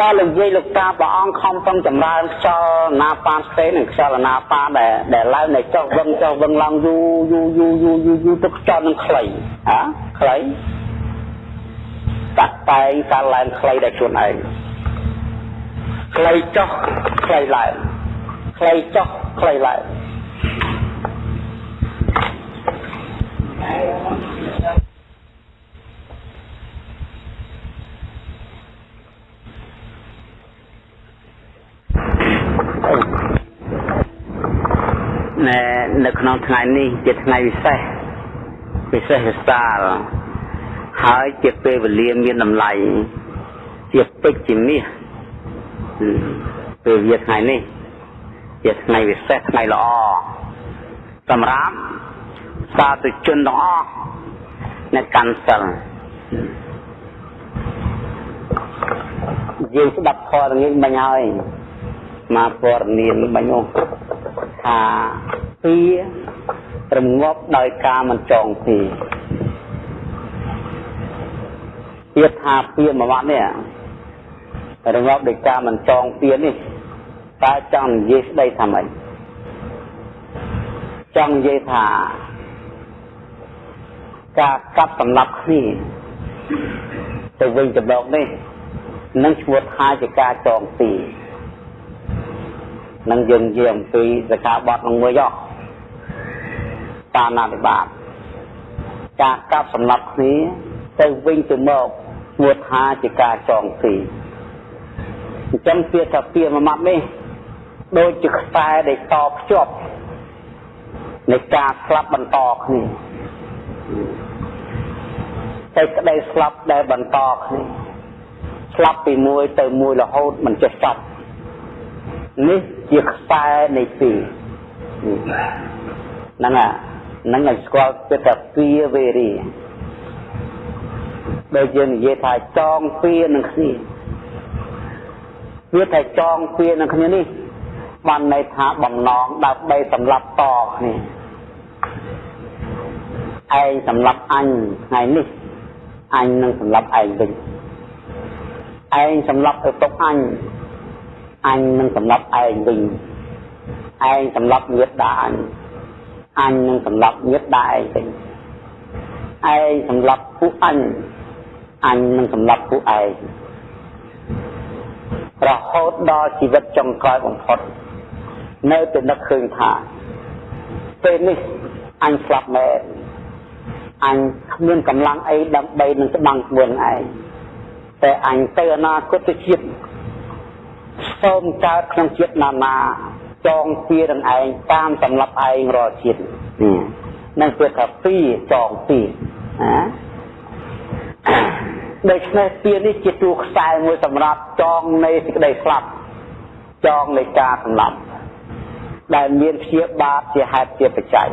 Speaker 1: ដល់លោកយាយលោកតាព្រះអង្គខំប្រឹងចម្រើនខ្យល់ណាប៉ានផ្សេងនិងខ្យល់ណាប៉ានដែលដែលឡើងនៅចុះវឹងចុះវឹងឡើងយូរយូរយូរយូរយូរយូរទៅខ្យល់នឹងខ្លីហ៎ខ្លីតាក់តែងការឡើងខ្លីដោយខ្លួនឯងខ្លីចុះខ្លីឡើងខ្លីចុះខ្លីឡើង ណែនៅក្នុងថ្ងៃនេះជាថ្ងៃពិសេសពិសេសវិសាលហើយជាពេលវេលាមានតម្លៃជាពេជ្រជាមាសពេលវាថ្ងៃនេះជាថ្ងៃពិសេសថ្ងៃល្អសម្រាប់ សាធុជនទាំងអស់អ្នកកាន់សិលយើងស្ដាប់ធម៌នេះបាញ់ហើយមកព័ត៌មានបាញ់នោះថាពីរងាប់ដោយការមិនចងពីទៀតថាពីមួយម៉ាត់នេះរងាប់ដោយការមិនចងពីនេះតើចង់និយាយស្ដីថាម៉េចចង់និយាយថា ការកាប់សម្លាប់គ្នាទៅវិញទៅមកនេះនឹងឈ្មោះថាជាការចងពីនឹងយើងនិយាយអំពីសកាបត់នឹងមួយយោតាមអនុបាទការកាប់សម្លាប់គ្នាទៅវិញទៅមកឈ្មោះថាជាការចងពីអញ្ចឹងពាក្យថាពាក្យមួយម៉ាត់នេះដូចជាខ្សែដែលតភ្ជាប់នៃការស្លាប់បន្តគ្នា តែក្តីស្លាប់ដែលបន្តគ្នាស្លាប់ពីមួយទៅមួយរហូតមិនចេះចប់នេះជាខ្សែនៃពីហ្នឹងហ្នឹងឲ្យស្គាល់ចិត្តថាពីវេរីដូចយើងនិយាយថាចងពីនឹងគ្នាវាថាចងពីនឹងគ្នានេះបានន័យថាបំណងដើម្បីសម្លាប់តគ្នាឯងសម្លាប់អញថ្ងៃនេះ អញនឹងសម្លាប់ឯងវិញឯងសម្លាប់ទៅទុកអញអញនឹងសម្លាប់ឯងវិញឯងសម្លាប់ញាតិដាអញអញនឹងសម្លាប់ញាតិដាឯងវិញឯងសម្លាប់ពួកអញអញនឹងសម្លាប់ពួកឯងរហូតដល់ជីវិតចុងក្រោយបំផុតនៅតែនឹកឃើញថាពេលនេះអញស្លាប់មែន អញគ្មានកម្លាំងអីដើម្បីនឹងស្បាំងខ្លួនឯងតែអញទៅអនាគតជាតិសូមកើតក្នុងជាតិណានាចងពីរនឹងឯងតាមសម្រាប់ឯងរាល់ជាតិនឹងពាក្យថាពីរចងពីរណាដូច្នេះពីនេះជាតួខ្សែមួយសម្រាប់ចងនៃសេចក្តីស្លាប់ចងនៃការសម្លាប់ដែលមានព្យាបាទជាហេតុជាបច្ច័យ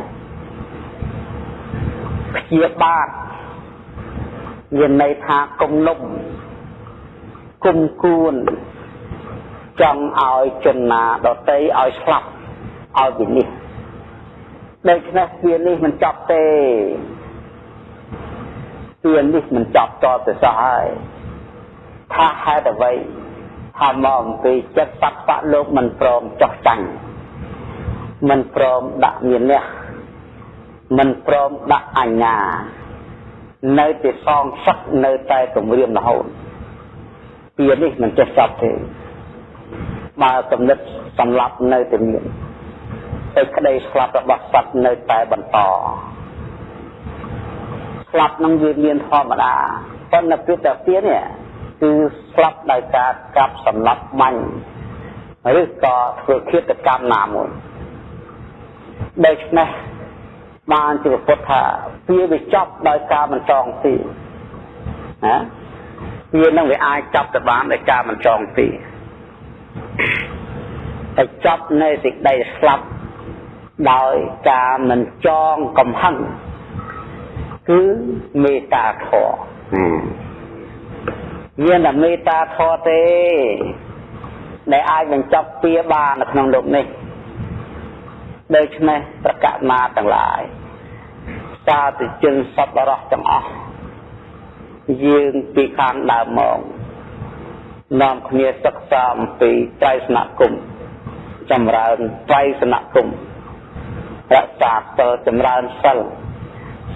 Speaker 1: ព្យាបាទមានន័យថាគំនុំគុំគួនចង់ឲ្យជនណាដតីឲ្យស្លាប់ឲ្យវិនិច្ឆ័យដូច្នេះវានេះមិនចប់ទេវានេះមិនចប់តទៅសោះហើយថាហេតុអ្វីថាមកអំពីចិត្តសត្វបៈលោកមិនព្រមចោះចាញ់មិនព្រមដាក់មានះ មិនព្រមដាក់អញ្ញានៅតែសងសឹកនៅតែគម្រាមរហូតពីនេះមិនចេះចប់ទេបើកំណត់សម្លាប់នៅតែមានតែក្តីស្លាប់របស់សត្វនៅតែបន្តស្លាប់នឹងវាមានធម្មតាប៉ុន្តែពេលតែទៀតនេះគឺស្លាប់ដោយការកាប់សម្លាប់បាញ់ឬក៏ធ្វើឃាតកម្មណាមួយដូច្នេះ បានជាពុទ្ធថាវាវាចប់ដោយការមិនចងទីណាវានឹងវាអាចចាប់ទៅបានដោយការមិនចងទីតែចាប់នៅសេចក្តីស្លាប់ដោយការមិនចងកំហឹងគឺមេត្តាធម៌មានតែមេត្តាធម៌ទេ ដែលអាចបញ្ចប់ពៀបាននៅក្នុងលោកនេះដូច្នេះប្រកាសណាទាំងឡាយ សាធុជនសពរស់ទាំងអស់យើងពីខាងដើមមកនាំគ្នាសិក្សាអំពីត្រៃសនគមចម្រើនត្រៃសនគមរក្សាសិលចម្រើនសិល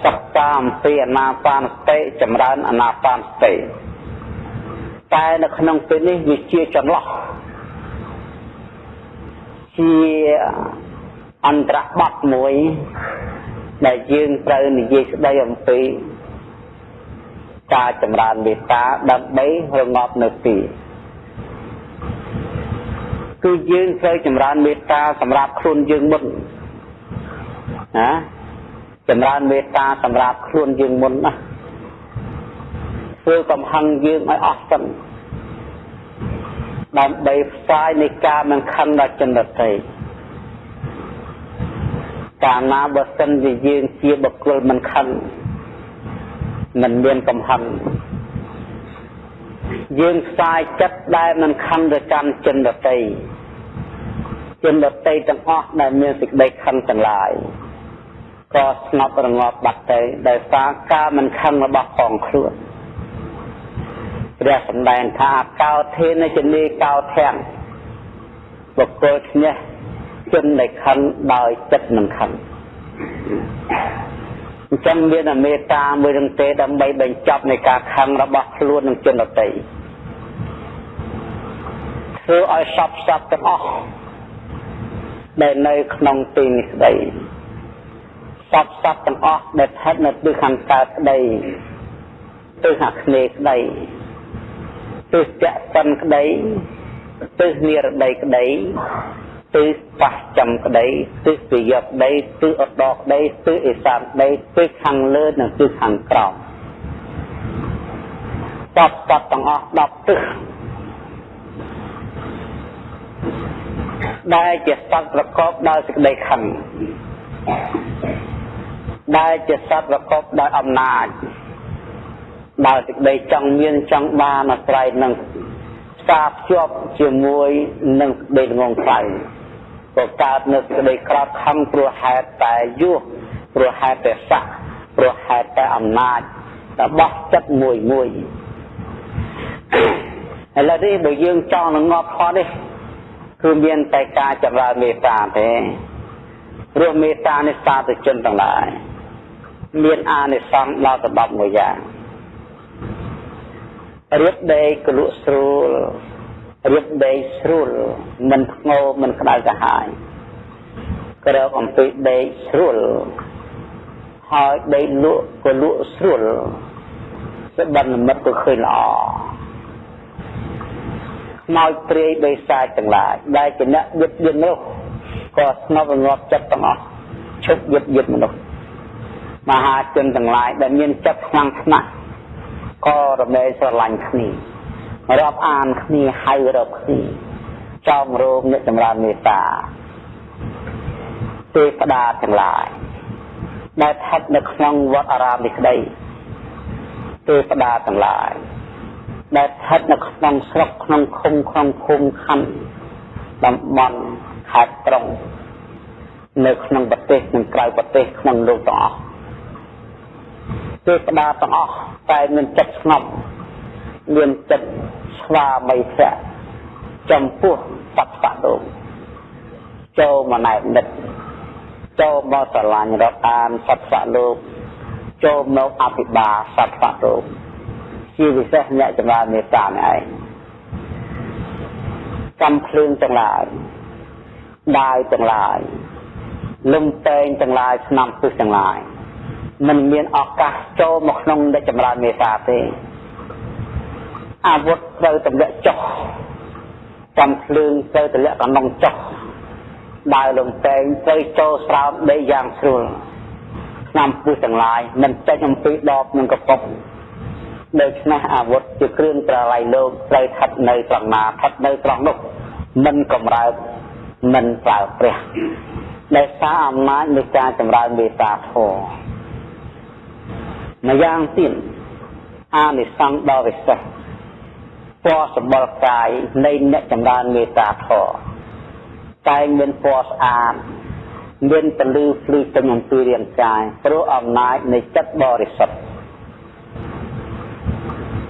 Speaker 1: សិក្សាអំពីអនាបានសតិចម្រើនអនាបានសតិតែនៅក្នុងពេលនេះវាជាចន្លោះជាអន្តរបទមួយ ដែលយើងត្រូវនិយាយស្ដីអំពីការចម្រើនមេត្តាដើម្បីរងាប់នៅទីគឺយើងត្រូវចម្រើនមេត្តាសម្រាប់ខ្លួនយើងមុនណាចម្រើនមេត្តាសម្រាប់ខ្លួនយើងមុនណាធ្វើកំហឹងយើងឲ្យអស់សិនដើម្បីផ្សាយនៃការមិនខឹងដល់ជនដទៃ កាលណាបើសិនជាយើងជាបុគ្គលមិនខឹងមិនមានកំហឹងយើងផ្សាយចិត្តដែលមិនខឹងទៅកាន់ជនដទៃជនដទៃទាំងអស់ដែលមានសេចក្តីខឹងទាំងឡាយក៏ស្ងប់រងាប់បាត់ទៅដោយសារការមិនខឹងរបស់ផងខ្លួនព្រះសម្ដែងថាកោធេនជនីកោធាំងបុគ្គលឈ្នះ ជនដែលខឹងដោយចិត្តមិនខឹងអញ្ចឹងមានមេត្តាមួយនឹងទេដើម្បីបញ្ចប់នៃការខឹងរបស់ខ្លួននឹងជនដទៃធ្វើឲ្យសពសពទាំងអស់ដែលនៅក្នុងទីនេះស្ដីសពសពទាំងអស់ដែលស្ថិតនៅទិសខាងកើតក្ដីទិសខាងគ្នេក្ដីទិសចក្សិនក្ដីទិសនិរដីក្ដី ទិសប៉ះចំក្ដីទិសវិយក្ដីទិសអដកក្ដីទិសអេសានក្ដីទិសខាងលើនិងទិសខាងក្រោមសពសពទាំងអស់10ទិសដែលជាសត្វប្រកបដោយសេចក្តីខឹងដែលជាសត្វប្រកបដោយអំណាចដោយសេចក្តីចង់មានចង់បានអាស្រ័យនឹងផ្សារភ្ជាប់ជាមួយនឹងសេចក្តីងងខ្លៅ ក៏កើតនៅសេចក្តីក្រោតខំព្រោះហេតុតែយុះព្រោះហេតុតែស័កព្រោះហេតុតែអំណាចរបស់ចិត្តមួយមួយឥឡូវនេះបើយើងចង់នឹងងាប់ផលនេះគឺមានតែការចម្រើនមេត្តាទេព្រោះមេត្តានេះសាធុជនទាំងឡាយមានអានិសង្សដល់ទៅ10មួយយ៉ាងរៀបដេកកលក់ស្រួល រៀបដេកស្រួលមិនធ្ងោមិនក្តៅកាហាយក្រោកអំពីដេកស្រួលហើយដេកលក់ក៏លក់ស្រួលស្បិននិមិត្តក៏ឃើញល្អខ្មោចព្រាយបិសាចទាំងឡាយដែលជាអ្នកយឹតយឹននោះក៏ស្ងប់រងាប់ចិត្តទាំងអស់ឈប់យឹតយឹតមនុស្សមហាជនទាំងឡាយដែលមានចិត្តខ្លាំងខ្នះក៏រមែងស្រឡាញ់គ្នា រាប់អានគ្នាហៅរកគ្នាចោមរោមអ្នកចម្រើនមេត្តាទេវតាទាំងឡាយដែលស្ថិតនៅក្នុងវត្តអារាមនេះក្តីទេវតាទាំងឡាយដែលស្ថិតនៅក្នុងស្រុកក្នុងឃុំក្នុងភូមិខណ្ឌតំបន់ខេត្តក្រុងនៅក្នុងប្រទេសនិងក្រៅប្រទេសក្នុងលោកទាំងអស់ទេវតាទាំងអស់តែមានចិត្តស្ងប់មានចិត្ត ស្វាមីភៈចំពោះសត្វបដងចូលមកណែនិតចូលមកស្រឡាញ់រាប់អានសត្វសលោកចូលមកអភិបាលសត្វបដងជាពិសេសអ្នកចម្រើនមេត្តានេះឯងកំភ្លើងទាំងឡាយដាវទាំងឡាយលំតែងទាំងឡាយឆ្នាំពឹសទាំងឡាយមិនមានឱកាសចូលមកក្នុងអ្នកចម្រើនមេត្តាទេ អាវុធត្រូវទម្លាក់ចុះកំភ្លើងត្រូវទម្លាក់កណ្ដុងចុះដើរលំតែងត្រូវចូលស្រោមដីយ៉ាងស្រួលឆ្នាំពឹសទាំងឡាយមិនចេញអំពីដបនឹងកប៉ុកដូច្នេះអាវុធជាគ្រឿងប្រឡាយលោកត្រូវស្ថិតនៅត្រង់ណាស្ថិតនៅត្រង់នោះមិនកំរើកមិនប្រើព្រះដែលសារអំណាចនៃការចម្រើនមេត្តាធម៌ម្យ៉ាងទៀតអានិសង្ឃដ៏វិសេស ពណ៌សម្បល់កាយនៃអ្នកចម្រើនមេត្តាធម៌តែងមានពណ៌ស្អាតមានពលឺភ្លឺពេញអំពីរាងកាយព្រោះអំណាចនៃចិត្តបរិសុទ្ធ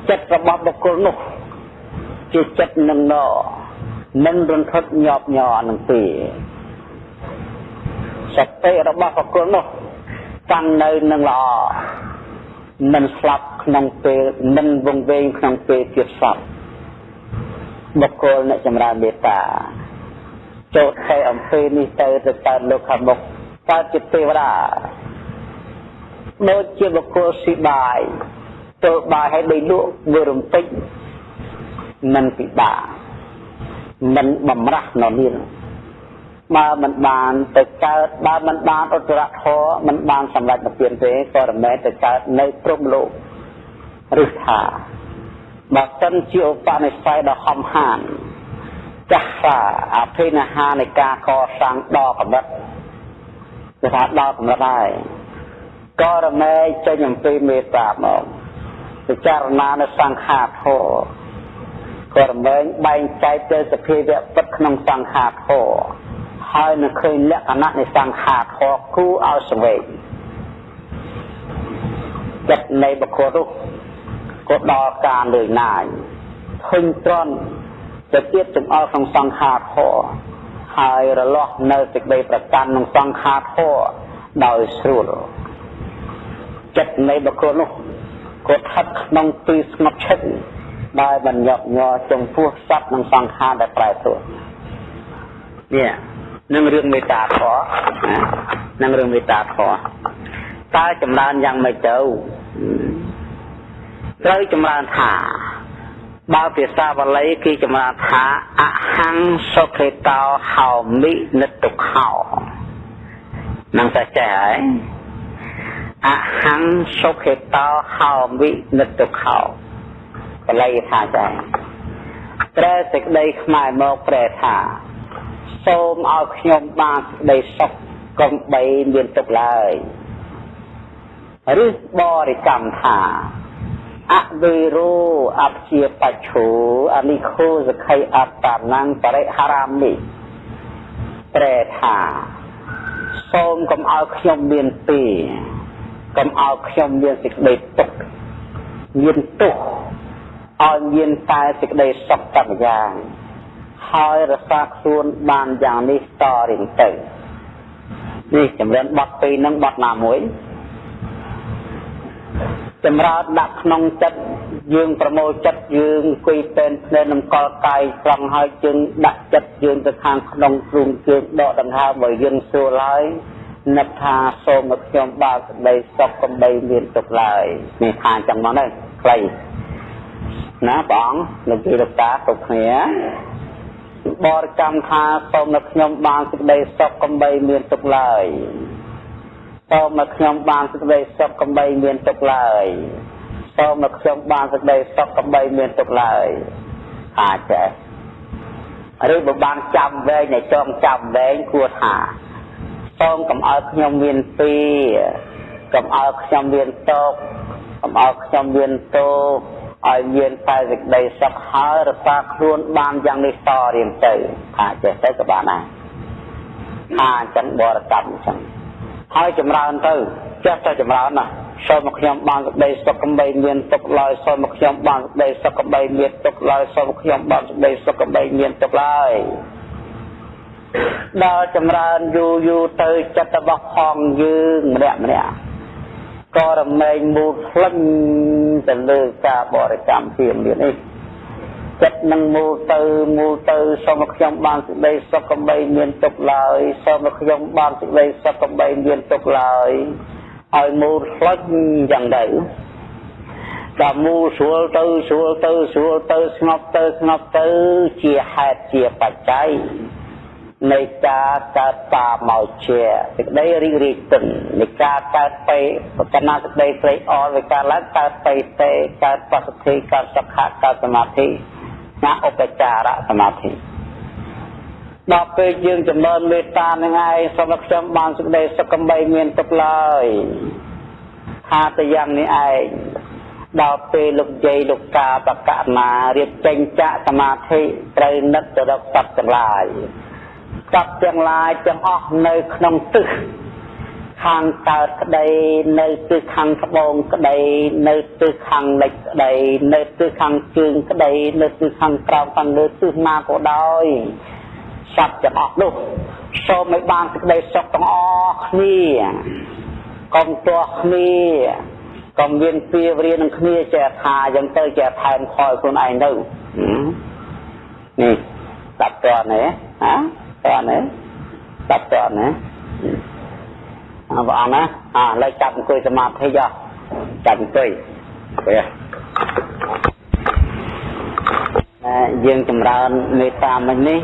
Speaker 1: ចិត្តរបស់បុគ្គលនោះជាចិត្តនឹងណមិនរន្ធត់ញាប់ញ័រនឹងទេសតិរបស់បុគ្គលនោះតាំងនៅនឹងល្អមិនស្លាប់ក្នុងពេលមិនវង្វេងក្នុងពេលទៀតសព បុគ្គលអ្នកចម្រើនមេត្តាចូលខែអំពីនេះទៅទៅកើតលោកខាងមុខកើតជាទេវតាដូចជាបុគ្គលស៊ីបាយចូលបាយឲ្យដីលក់វារំពេចមិនពិបាកមិនបំរាស់ននាបើមិនបានទៅកើតបើមិនបានឧត្តរធម៌មិនបានសម្រេចនិព្វានទេក៏រមែងទៅកើតនៅព្រំលោកឬថា បើសិនជាឧបនិស្ស័យដ៏ហំហានចាស់សាអភិនិហានៃការកសាងដល់កម្រិតគឺថាដល់កម្រិតហើយក៏រមែងចេញអំពីមេត្តាមកពិចារណានៅសង្ខារធម៌ក៏រមែងបែងចែកទៅសភាវៈពិតក្នុងសង្ខារធម៌ហើយនឹងឃើញលក្ខណៈនៃសង្ខារធម៌គូឲ្យសវេកចិត្តនៃបុគ្គលនោះ ក៏ដល់ការលឿនណាយឃើញត្រន់ទៅទៀតចង្អុលក្នុងសង្ខារធម៌ហើយរលាស់នៅសេចក្តីប្រកាន់ក្នុងសង្ខារធម៌ដោយស្រួលចិត្តនៃបុគ្គលនោះក៏ស្ថិតក្នុងទីស្ងប់ឈឹកដែលមិនញាប់ញ័រចំពោះសត្វនិងសង្ខារដែលប្រែប្រួលនេះនឹងរឿងមេត្តាធម៌នឹងរឿងមេត្តាធម៌តើចម្រើនយ៉ាងម៉េចទៅ ត្រូវចម្រើនថាបើភាសាបាលីគេចម្រើនថាអហង្សុខេតោហោមិនិតុខោនឹងតែចេះហើយអហង្សុខេតោហោមិនិតុខោបាលីថាចាប្រែសេចក្តីខ្មែរមកប្រែថាសូមឲ្យខ្ញុំបានសេចក្តីសុខកុំបីមានទុកឡើយឬបរិកម្មថា អវេរោអព្យាបច្ឆោអនិខោសខៃអត្តានំបរិហរាមិប្រែថាសូមកុំឲ្យខ្ញុំមានពីកុំឲ្យខ្ញុំមានសេចក្តីទុក្ខមានទុក្ខឲ្យមានតែសេចក្តីសុខតែម្យ៉ាងហើយរសាខ្លួនបានយ៉ាងនេះតរៀងទៅនេះចម្រើនបទពីរនឹងបទណាមួយ ចម្រើនដាក់ក្នុងចិត្តយើងប្រមូលចិត្តយើងអង្គុយពេនភ្នែននឹងកលកាយត្រង់ហើយជើងដាក់ចិត្តយើងទៅខាងក្នុងទ្រូងជើងដកដង្ហើមបើយើងសួរឡើយនឹកថាសូមឲ្យខ្ញុំបើកក្តីសុខកំបីមានទុកឡើយនេះថាអញ្ចឹងមកនេះខ្លីណាបងលោកទីលោកតាគ្រប់គ្នាបរិកម្មថាសូមឲ្យខ្ញុំបានសេចក្តីសុខកំបីមានទុកឡើយ សូមឲ្យខ្ញុំបានសេចក្តីសុខកំបីមានទុកឡើយសូមឲ្យខ្ញុំបានសេចក្តីសុខកំបីមានទុកឡើយអាចចេះឬបើបានចាំវែងឲ្យចងចាំវែងគួរថាសូមកុំឲ្យខ្ញុំមានពីកុំឲ្យខ្ញុំមានតោកកុំឲ្យខ្ញុំមានតោកឲ្យមានតែសេចក្តីសុខហើយរក្សាខ្លួនបានយ៉ាងនេះតរៀងទៅថាចេះទៅក៏បានដែរថាអញ្ចឹងបរិកម្មអញ្ចឹង ហើយចម្រើនទៅចេះតែចម្រើនណាសូមមកខ្ញុំបានសេចក្តីសុខកំបីមានទុកឡើយសូមមកខ្ញុំបានសេចក្តីសុខកំបីមានទុកឡើយសូមមកខ្ញុំបានសេចក្តីសុខកំបីមានទុកឡើយដល់ចម្រើនយូរយូរទៅចិត្តរបស់ផងយើងម្នាក់ម្នាក់ក៏រមែងមូលផ្លឹងទៅលើការបរិកម្មពីមាននេះ ចិត្តនឹងមូលទៅមូលទៅសូមខ្ញុំបានសេចក្តីសុខកំបីមានទុកឡើយសូមខ្ញុំបានសេចក្តីសុខកំបីមានទុកឡើយឲ្យមូលផ្លឹងយ៉ាងទៅដល់មូលស្រួលទៅស្រួលទៅស្រួលទៅស្ងប់ទៅស្ងប់ទៅជាហេតុជាបច្ច័យនៃការកើតតាមកជាសេចក្តីរីករាយទិននៃការកើតពេបកណាសេចក្តីព្រៃអល់នៃការឡើងកើតពេទេកើតបសុទ្ធិកើតសុខៈកើតសមាធិ ណាឧបចារសមាធិដល់ពេលយើងចំណើមេត្តានឹងឯងសូមឲ្យខ្ញុំបានសេចក្តីសុខកំបីមានទុកឡើយថាទៅយ៉ាងនេះឯងដល់ពេលលោកយាយលោកកាបកណារៀបចេញចាក់សមាធិត្រូវនឹកទៅរកសត្វទាំងឡាយសត្វទាំងឡាយទាំងអស់នៅក្នុងទិស ខាងកើតក្តី នៅទិសខាងត្បូងក្តី នៅទិសខាងលិចក្តី នៅទិសខាងជើងក្តី នៅទិសខាងក្រោមខាងលើទិសណាក៏ដោយសត្វទាំងអស់នោះសូមឲ្យបានសេចក្តីសុខទាំងអស់គ្នាកុំទាស់គ្នាកុំមានពៀវរៀននឹងគ្នាចេះថាយ៉ាងទៅចេះថែមខ້ອຍខ្លួនឯងទៅនេះតាប់តើណាហ៎តើណាតាប់តើណា អើបងណាអើលើចាប់អង្គុយសមាធិយោចាប់អង្គុយពេលយើងចម្រើនមេត្តាមិញនេះ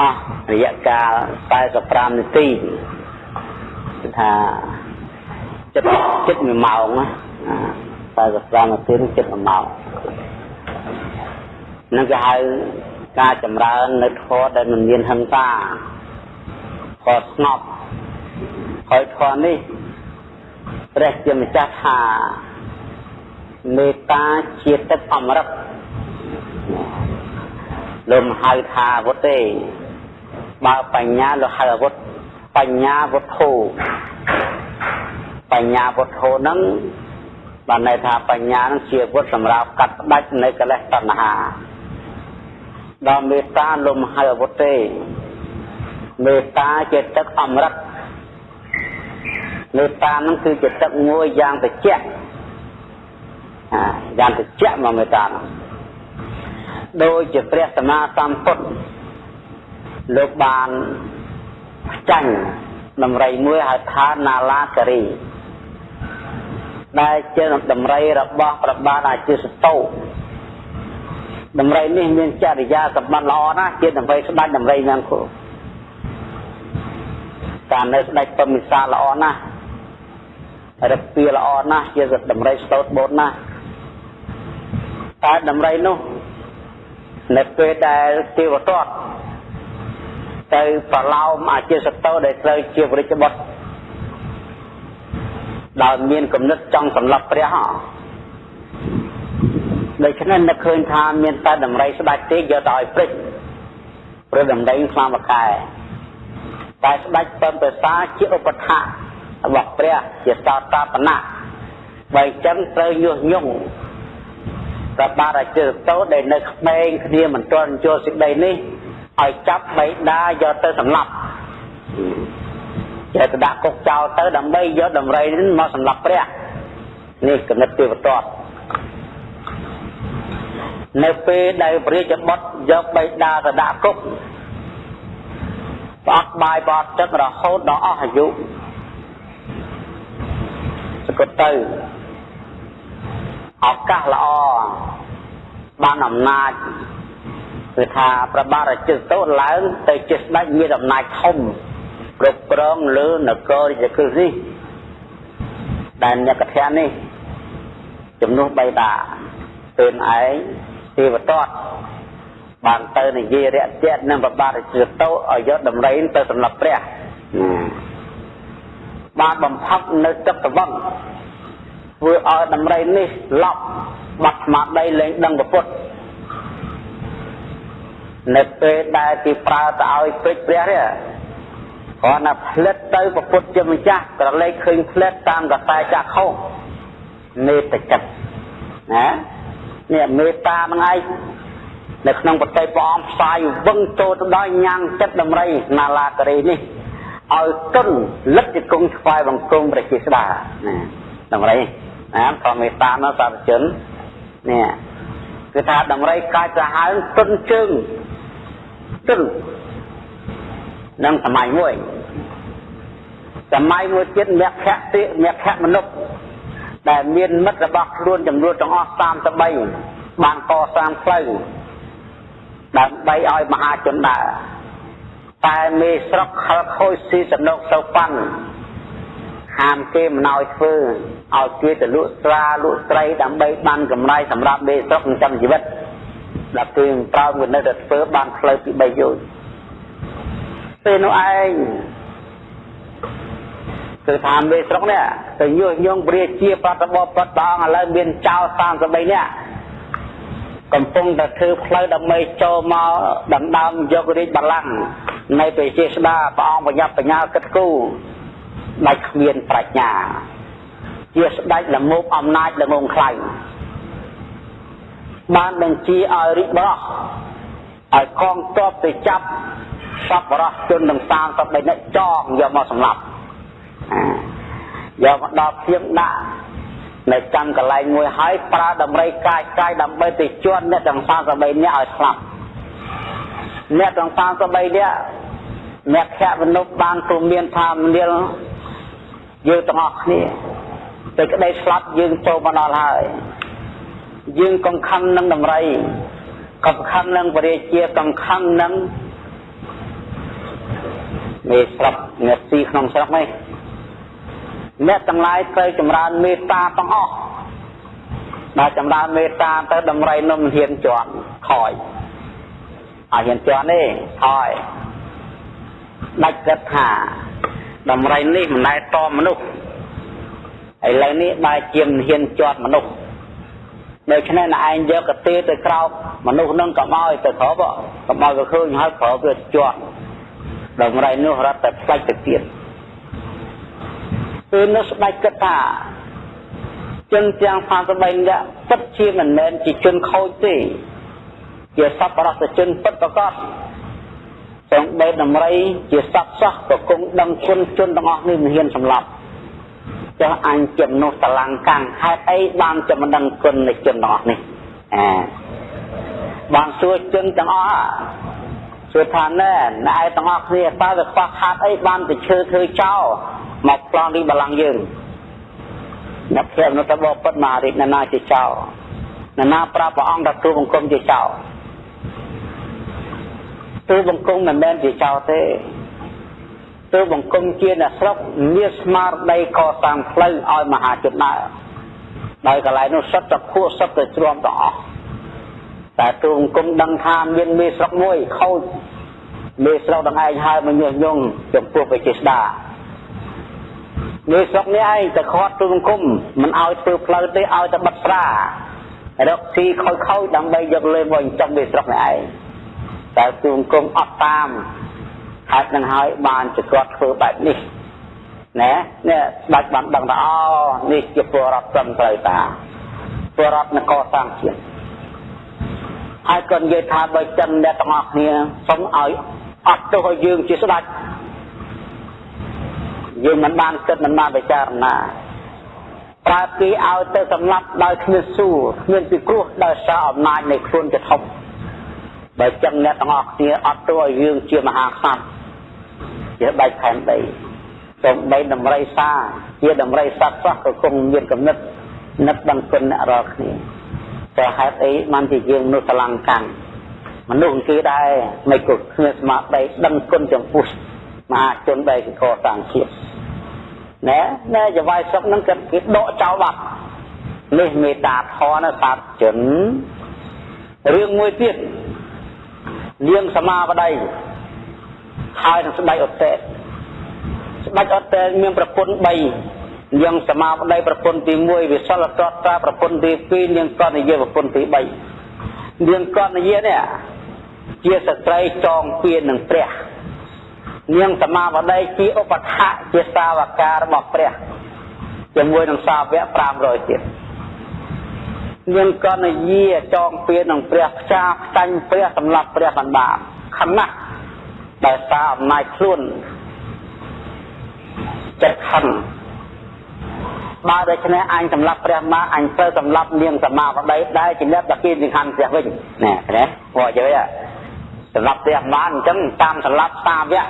Speaker 1: អស់រយៈកាល45នាទីគឺថាចិត្តចិត្ត1ម៉ោងណា45នាទីចិត្ត1ម៉ោងនឹងគេហៅការចម្រើននៅធម៌ដែលមិនមានហិង្សាខស្ងប់ ហើយធម៌នេះព្រះជាម្ចាស់ថាមេត្តាជាទឹកអមរិតលំហៅថាវុទ្ធទេបើបញ្ញាលោកហៅអាវុធបញ្ញាវុទ្ធោបញ្ញាវុទ្ធោហ្នឹងបានន័យថាបញ្ញានឹងជាវុទ្ធសម្រាប់កាត់ផ្ដាច់នៅកិលេសតណ្ហាដល់មេត្តាលំហៅអាវុធទេមេត្តាជាទឹកអមរិត មេត្តានឹងគឺជាទឹកមួយយ៉ាងត្រជាក់យ៉ាងត្រជាក់មកមេត្តានោះដូចជាព្រះសម្មាសម្ពុទ្ធលោកបានចាញ់ដំរីមួយហៅថាណាឡាការីដែលជាដំរីរបស់ព្រះបាទអាជាសតោដំរីនេះមានចរិយាសម្បត្តិល្អណាស់ជាដំរីស្ដេចដំរីយ៉ាងគូការនៅស្ដេចពមិសាល្អណាស់ រឹកពីល្អណាស់ជាដំរីស្តោតបូនណាស់តែដំរីនោះនៅពេលដែលទេវទត្តទៅប្រឡោមអាជាសតោដែលត្រូវជាវរិជ្ជបុត្រដោយមានគំនិតចង់សម្លាប់ព្រះដូច្នេះនឹកឃើញថាមានតែដំរីស្ដាច់ទេយកទៅឲ្យព្រិចព្រោះដំរីខ្លាំងបកែតែស្ដាច់ពំប្រសាជាឧបថៈ របស់ព្រះជាសោតាបណៈបើអញ្ចឹងត្រូវញុះញង់ប្របាទអាចិរតោដែលនៅក្មេងគ្នាមិនទាន់ចូលសេចក្តីនេះឲ្យចាប់បៃតាយកទៅសម្លាប់យកទៅដាក់គុកចោលទៅដើម្បីយកដំរីនេះមកសម្លាប់ព្រះនេះគណិតទេវតតនៅពេលដែលព្រះរាជបុត្រយកបៃតាទៅដាក់គុកផ្អត់បាយបត់ទឹករហូតដល់អស់អាយុ សកទៅឱកាសល្អបានអំណាចគឺថាប្របាទរាជតោឡើងទៅជាស្ដេចមានអំណាចធំគ្រប់គ្រងលើនគររាជក្រឹសនេះដែលអ្នកកថានេះជំនួសបៃតាពេលឯងទេវតតបានទៅនិយាយរាក់ទាក់នឹងប្របាទរាជតោឲ្យយកដំរីទៅសម្លាប់ព្រះ បានបំផុតនៅទឹកតវឹងធ្វើឲ្យដំរីនេះឡប់បាត់ស្មារតីលែងដឹងពុទ្ធនៅពេលដែលគេប្រើទៅឲ្យពេជ្រព្រះនេះគ្រាន់តែផ្លិតទៅពុទ្ធជាម្ចាស់ក្រឡេកឃើញផ្លិតតាមកតែចាក់ខុសមេត្តាចិត្តណានេះមេត្តានឹងឯងនៅក្នុងប្រតិព្រះអង្គផ្សាយវឹងចូលទៅដល់ញ៉ាំងចិត្តដំរីណាឡាការីនេះ ឲ្យទុនលិតជាគង់ឆ្វាយបង្គំព្រះជាស្ដាណាដំរីណាធម្មមេត្តានោះសាធជននេះគឺថាដំរីកាចសាហាវទុនជើងទុននឹងសម័យមួយសម័យមួយទៀតមគ្គតិមគ្គមនុស្សដែលមានមិត្តរបស់ខ្លួនចំនួនទាំងអស់33បានកសាងផ្លូវដើម្បីឲ្យមហាជនដើរ តែមេស្រុកខលខូចស៊ីសំណុកសោប៉ាន់ហាមគេមិនឲ្យធ្វើឲ្យគេទៅលក់ស្រាលក់ត្រីដើម្បីបានកម្រៃសម្រាប់មេស្រុកចិញ្ចឹមជីវិតដល់គេប្រោមគេនៅតែធ្វើបានផ្លូវពី3យោជពេលនោះឯងគឺថាមេស្រុកនេះទៅញុះញង់ព្រះជាប្រតិបត្តិប្រតងឥឡូវមានចោល33នាក់ កំពុងតែធ្វើផ្លូវដើម្បីចូលមកដណ្ដើមយករាជបល្ល័ង្កនៃប្រជាស្ដាព្រះអង្គបញ្ញាបញ្ញាគិតគូរដាច់គ្មានប្រាជ្ញា ជាស្ដេចល្មោបអំណាចល្ងងខ្លាំងបានបញ្ជាឲ្យរិបរោះឲ្យកងទ័ពទៅចាប់សពរស់ជនទាំង33នាក់ចងយកមកសម្លាប់យកមកដល់ភៀងដាក់ នៅចាំកន្លែងមួយហើយប្រើដំរីកាយកាយដើម្បីទៅជន់អ្នកទាំង33នាក់ឲ្យស្លាប់អ្នកទាំង33នាក់អ្នកខៈមនុស្សបានទូមានថាមនាលយើងទាំងអស់គ្នាតែក្តីស្លាប់យើងចូលមកដល់ហើយយើងកង្ខឹងនឹងដំរីកង្ខឹងនឹងពរាជាកង្ខឹងនឹងមេស្រុកអ្នកស៊ីក្នុងស្រុកនេះ អ្នកទាំងឡាយត្រូវចម្រើនមេត្តាទាំងអស់ដល់ចម្រើនមេត្តាទៅដំរីនំហ៊ានជាប់ខ້ອຍអត់ហ៊ានជាប់ទេខ້ອຍដាច់គិតថាដំរីនេះមិនដែលតមនុស្សឥឡូវនេះបែរជាមិនហ៊ានជាប់មនុស្សដូច្នេះណឯងយកកទេទៅក្រោកមនុស្សនឹងកុំឲ្យទៅក្រោកកុំឲ្យវាឃើញហើយក្រោកវាជាប់ដំរីនោះរត់តែផ្លាច់ទៅទៀត គឺនៅស្ដេចគិតថាជនទាំងផាសបីនេះពិតជាមិនមែនជាជនខូចទេជាសពរសជនពិតប្រកបសូម្បីដំរីជាសត្វសោះក៏គង់ដឹងគុណជនទាំងអស់នេះមិនហ៊ានសម្លាប់ចុះអញជាមនុស្សតឡង្កាំងហេតុអីបានจะមិនដឹងគុណនៃជនទាំងអស់នេះអាបានសួរជនទាំងអស់សួរថាណែណែទាំងអស់គ្នាតើវាខ្វះខាតអីបានទៅឈើធ្វើចោល មកប្លង់ទីបលាំងយើងអ្នកព្រះនៅតែបបិទ្ធមករិទ្ធណាជាចោលណានាប្រាប់ព្រះអង្គថាគ្រូបង្គំជាចោលទូបង្គំមិនមែនជាចោលទេទូបង្គំជាអ្នកស្រុកមានស្មារតីកសាងផ្លូវឲ្យមហាជនដើរដោយកន្លែងនោះសុទ្ធតែភួសុទ្ធតែជ្រាំទាំងអស់តែទូបង្គំដឹងថាមានមេស្រុកមួយខូចមេស្រុកដងឯងហើយមកញុះញង់ចំពោះវិជាស្ដា មេស្រុកនេះឯងតែខាត់ទូបង្គំមិនឲ្យធ្វើផ្លូវទេឲ្យតែបិទស្រារកស៊ីខូចខូចដើម្បីយកលេមកចិញ្ចឹមមេស្រុកនេះឯងតែទូបង្គំអត់តាមហេតុនឹងហើយបានជាគាត់ធ្វើបែបនេះណែនេះស្ដេចបានដឹងថាអូនេះជាពលរដ្ឋត្រឹមត្រូវតាពលរដ្ឋនគរសាងជាតិហើយក៏និយាយថាបើចឹងអ្នកទាំងអស់គ្នាសូមឲ្យអត់ទោសឲ្យយើងជាស្ដេច យើងមិនបានគិតមិនបានពិចារណាប្រើគេឲ្យទៅសម្លាប់ដោយគ្មានសួរគ្មានពិគ្រោះដោយសារអំណាចនៃខ្លួនជាធំបើចឹងអ្នកទាំងអស់គ្នាអត់ទោសឲ្យយើងជាមហាក្សត្រជាបែកខែនដីសូម្បីដំរីសាជាដំរីសត្វសោះក៏គង់មានកំណត់នឹកដឹងគុណអ្នករាល់គ្នាតែហេតុអីបានជាយើងមនុស្សស្រឡាំងកាំងមនុស្សគេដែរមិនក៏គ្មានស្មារតីដឹងគុណចំពោះ មហាជនដែលកសាងជាតិណែណែចវាយសុកនឹងគេគេដកចោលបាត់នេះមេត្តាធនសាទជនរឿងមួយទៀតនាងសមាបតីហើយនឹងស្ដេចអតេស្ដេចអតេមានប្រពន្ធ3នាងសមាបតីប្រពន្ធទី1វិសុលតត្រាប្រពន្ធទី2នាងកនយាប្រពន្ធទី3នាងកនយានេះជាស្ត្រីចងពៀននឹងព្រះ នាងសមាបតីជាឧបថៈជាសាវការបស់ព្រះជាមួយនឹងសាវក500ទៀតនាងកនយាចងពៀននឹងព្រះផ្ចាផ្សាញ់ព្រះសម្រាប់ព្រះបណ្ដាខណៈដោយសារអំណាចខ្លួនចិត្តខឹងបើដូច្នេះអញសម្លាប់ព្រះមកអញទៅសម្លាប់នាងសមាវតីដែលជាអ្នកតាគីនឹងខណ្ឌព្រះវិញណែណាព្រោះយើ សម្លាប់ព្រះមកអញ្ចឹងតាមសម្លាប់សាវក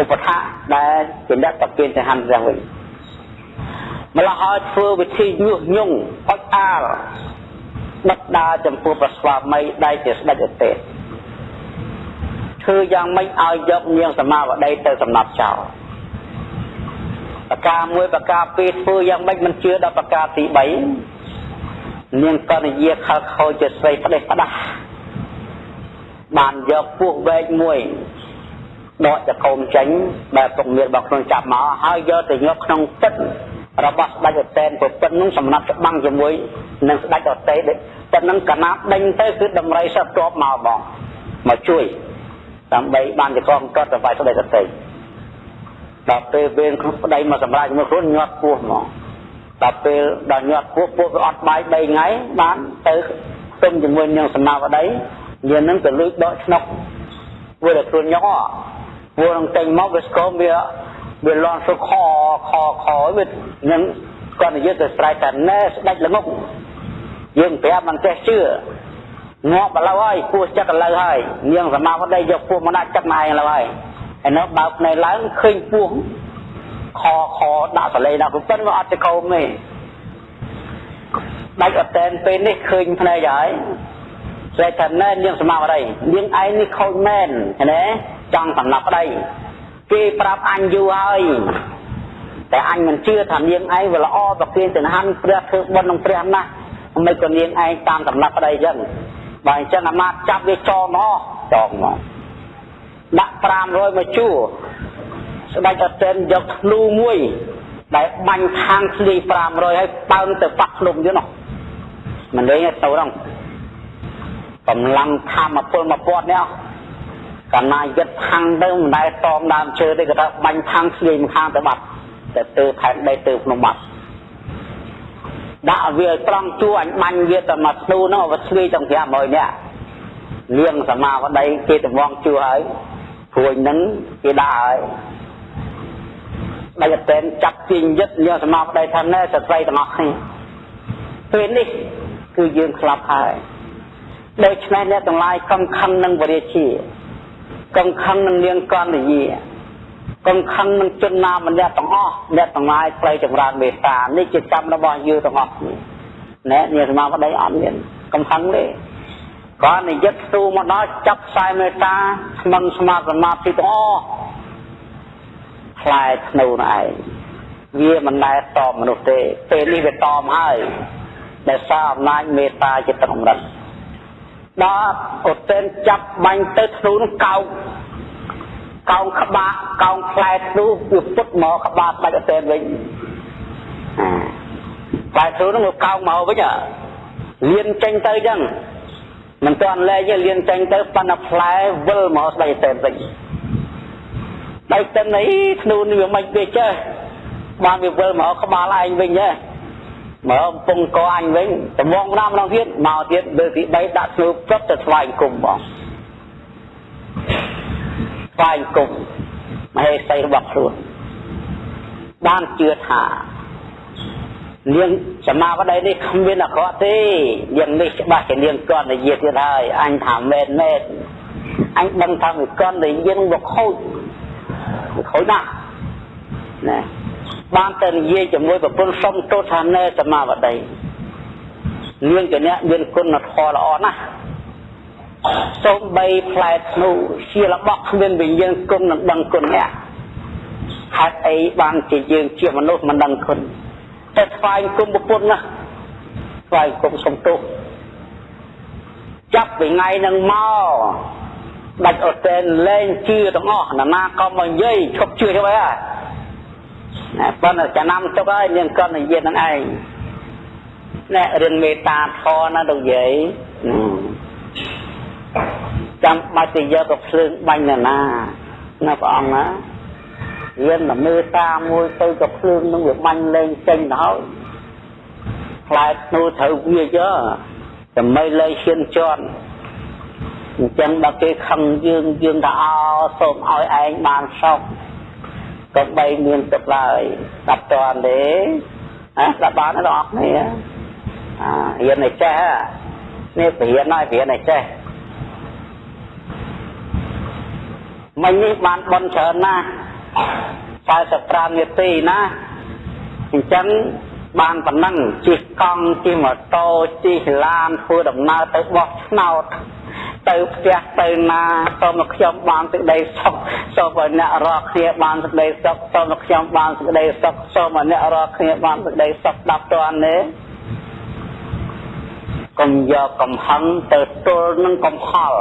Speaker 1: ឧបថាដែលជាអ្នកតាគីនឹងខណ្ឌព្រះវិញម្ល៉េះហើយធ្វើវិធីញុះញង់អុចអាលដឹកដើរចំពោះប្រស្វាមីដែលជាស្ដេចឧទេសធ្វើយ៉ាងម៉េចឲ្យយកនាងសមាវតីទៅសំណាប់ចោលប្រការមួយប្រការពីរធ្វើយ៉ាងម៉េចមិនជឿដល់ប្រការទី3នាងកនិយាខលខូចជាស្រីផ្ដេសផ្ដាស់ បានយកពោះវែកមួយដកចកោមចេញដែលពុកមានរបស់ខ្លួនចាប់មកហើយយកទៅញាប់ក្នុងទឹករបស់ស្ដេចអតេនប្រពន្ធនឹងសំណាប់ច្បាំងជាមួយនឹងស្ដេចអតេនតែនឹងកណាប់ដេញទៅគឺដំរីសត្វជាប់មកបងមកជួយដើម្បីបានជាកងកត់ទៅវាយស្ដីសតិដល់ពេលវេនខ្លួនប្តីមកសម្រាប់ជាមួយខ្លួនញាត់ពោះមកដល់ពេលដល់ញាត់ពោះពោះវាអត់បាយ3ថ្ងៃបានទៅទុំជាមួយនឹងសមាវ តីយើងនឹងទៅលួចដកឆ្នុកវាតែខ្លួនញោពួកនឹងតែងមកវាស្គមវាវាលន់សុខខខវានឹងគាត់និយាយទៅស្រែកថាណែស្ដាច់ល្ងុកយើងប្រាប់មិនចេះជឿងាប់ឥឡូវហើយពោះចិត្តឥឡូវហើយនាងសមាវតីយកពោះមកដាក់ចិត្តមកឯងឥឡូវហើយហើយនៅបើកភ្នែកឡើងឃើញពោះខខដាក់សលេដាក់ប៉ុន្តែវាអត់ទៅកោមទេដាច់អត់តែនពេលនេះឃើញភ្នែកហើយ ស្រែកថាណែនាងសមាវតីនាងឯងនេះខូចមែនឃើញទេចង់សម្លាប់ប្តីគេប្រាប់អញយូរហើយតែអញមិនជឿថានាងឯងវាល្អប្រគិនទៅហាន់ព្រះធ្វើបុណ្យនឹងព្រះណាស់មិនក៏នាងឯងតាមដំណាប់ប្តីអញ្ចឹងបើអញ្ចឹងអាមាត្យចាប់វាចងមកចងមកដាក់500មកជួរស្ដេចអត់ទិនយកធ្នូមួយដែលបាញ់ខាងស្លី500ហើយបើងទៅប៉ះភ្នំទៀតនោះមិនលេងទៅហ្នឹង កម្លាំងធម្មពលមកពាត់នេះកាលណាយឹតខាងទៅមិនដែលតមដើមឈើទេគាត់ថាបាញ់ខាងស្លីម្ខាងទៅបាត់តែទៅផែនដីទៅភ្នំបាត់ដាក់វាត្រង់ជួអញបាញ់វាទៅមកស្នូនោះវាស្លីទាំង500នាក់លៀងសមាវតីគេតំងជួហើយព្រួយនឹងគេដាក់ហើយដែលតែចាប់ជាយឹតយកសមាវតីថាណែស្ត្រីទាំងអស់គ្នាពេលនេះគឺយើងខ្លាប់ហើយ ដូច្នេះអ្នកទាំងឡាយកុំខឹងនឹងវរាជាកុំខឹងនឹងនាងកណ្ដយាកុំខឹងនឹងជនណាម្នាក់ទាំងអស់អ្នកទាំងឡាយផ្លូវចម្រើនមេត្តានេះជាកម្មរបស់យើងទាំងអស់គ្នាណែនាងសមាប្តីអត់មានកុំខឹងទេគាត់និយាយទូមកដល់ចាប់ខ្សែមេត្តាស្មឹងស្មាតសមាធិទាំងអស់ខ្លែធ្នូនោះឯងវាមិនដែលតបមនុស្សទេពេលនេះវាតបហើយដែលសារអំណាចមេត្តាចិត្តកម្រិត ដល់ឧទិនចាប់បាញ់ទៅធ្នូនោះកោកកោងក្បាក់កោងផ្លែធ្នូវាពុតមកក្បាលបាច់ឧទិនវិញផ្លែធ្នូនោះវាកោងមកវិញលៀនចេញទៅអញ្ចឹងមិនទាន់លែងទេលៀនចេញទៅប៉ុន្តែផ្លែវិលមកស្ដីឧទិនវិញដៃតិនអីធ្នូនេះវាមិនវាចេះបានវាវិលមកក្បាលឯងវិញទេ មកកំពុងកអញវិញត្មងម្ដងម្ដងទៀតមកទៀតលើទី3ដាក់ស្លូបចុតទៅថ្វាយគុំបងថ្វាយគុំមហេសីរបស់ខ្លួនបានជឿថានាងសមាវតីនេះគ្មានអក្រក់ទេយ៉ាងនេះច្បាស់ជានាងកននិយាយទៀតហើយអញថាមែនមែនអញដឹងថាវាកននិយាយនឹងវាខូចខូចណាស់ណា បានទៅនិយាយជាមួយប្រពន្ធសុំទោសថាណែសមាវតីនាងជាអ្នកមានគុណធម៌ល្អណាស់សូមបីផ្លែធ្នូជារបស់គ្មានវិញ្ញាណគុណនឹងដឹងគុណអ្នកហេតុអីបានជាយើងជាមនុស្សមិនដឹងគុណតែស្វែងគុំប្រពន្ធណាស្វែងគុំសុំទោសចាប់ពីថ្ងៃនឹងមកដាច់អត់តែលែងជឿទាំងអស់ណានាក៏មកនិយាយឈប់ជឿទៅហើយណា ប៉ុន្តែចំណាំទុកហើយនាងកត់និយាយនឹងឯងណែរឿងមេត្តាធរណាលោកយាយចាំបាច់ទៅយកទៅភ្លើងបាញ់ណាណាណាព្រះអង្គណារៀនតែមេត្តាមួយទៅទៅភ្លើងនឹងវាបាញ់លេងចេញទៅហើយផ្លែធ្នូត្រូវវាចដើម្បីលេងឈានជន់អញ្ចឹងដល់គេខឹងយើងយើងថាអោសូមឲ្យឯងបានសុខ ក៏បីមានទឹកឡើយស្ដាប់តន់ទេណាស្ដាប់បានទេបងប្អូនអារៀនឲ្យចេះនេះបរៀនហើយបរៀនឲ្យចេះមិញនេះបានបនច្រើនណាស់45នាទីណាអញ្ចឹងបានប៉ុណ្ណឹងជិះកង់ជិះម៉ូតូជិះឡានធ្វើដំណើរទៅបោះឆ្នោត ទៅផ្ទះទៅណាសូមខ្ញុំបានសេចក្តីសុខសូមឲ្យអ្នករាល់គ្នាបានសេចក្តីសុខសូមខ្ញុំបានសេចក្តីសុខសូមឲ្យអ្នករាល់គ្នាបានសេចក្តីសុខដាប់តាន់ទេកុំយកកំហឹងទៅទល់នឹងកំហល់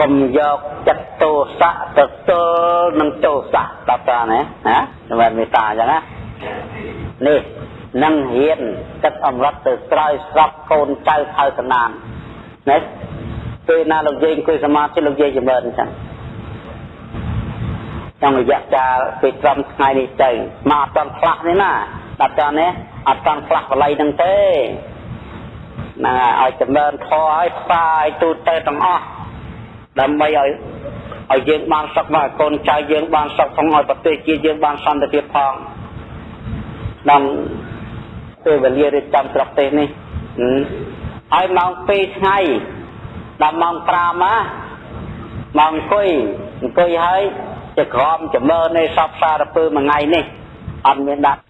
Speaker 1: កុំយកចិត្តទោសៈទៅទល់នឹងទោសៈដាប់តាន់ទេណាសម្រាប់មេត្តាអញ្ចឹងណានេះ នឹងហ៊ានទឹកអមរតទៅស្រោយស្រាប់កូនចៅខៅសណានណាពេលណាលោកយាយអង្គុយសមាធិលោកយាយចម្រើនអញ្ចឹង trong រយៈកាលពេលត្រឹមថ្ងៃនេះទៅមកអត់ទាន់ខ្លះនេះណាដល់តនេះអត់ទាន់ខ្លះបល័យនឹងទេណាឲ្យចម្រើនធម៌ឲ្យផ្សាយទូទៅទាំងអស់ដើម្បីឲ្យឲ្យយើងបានសុខមកកូនចៅយើងបានសុខផងឲ្យប្រទេសជាតិយើងបានសន្តិភាពផងដល់ ពេលវេលារៀបចំស្រុកទេសនេះហើយម៉ោង2ថ្ងៃដល់ម៉ោង5ណាម៉ោងអង្គុយអង្គុយហើយជាក្រមចម្រើននៃសពសារពើមួយថ្ងៃនេះអត់មានដាក់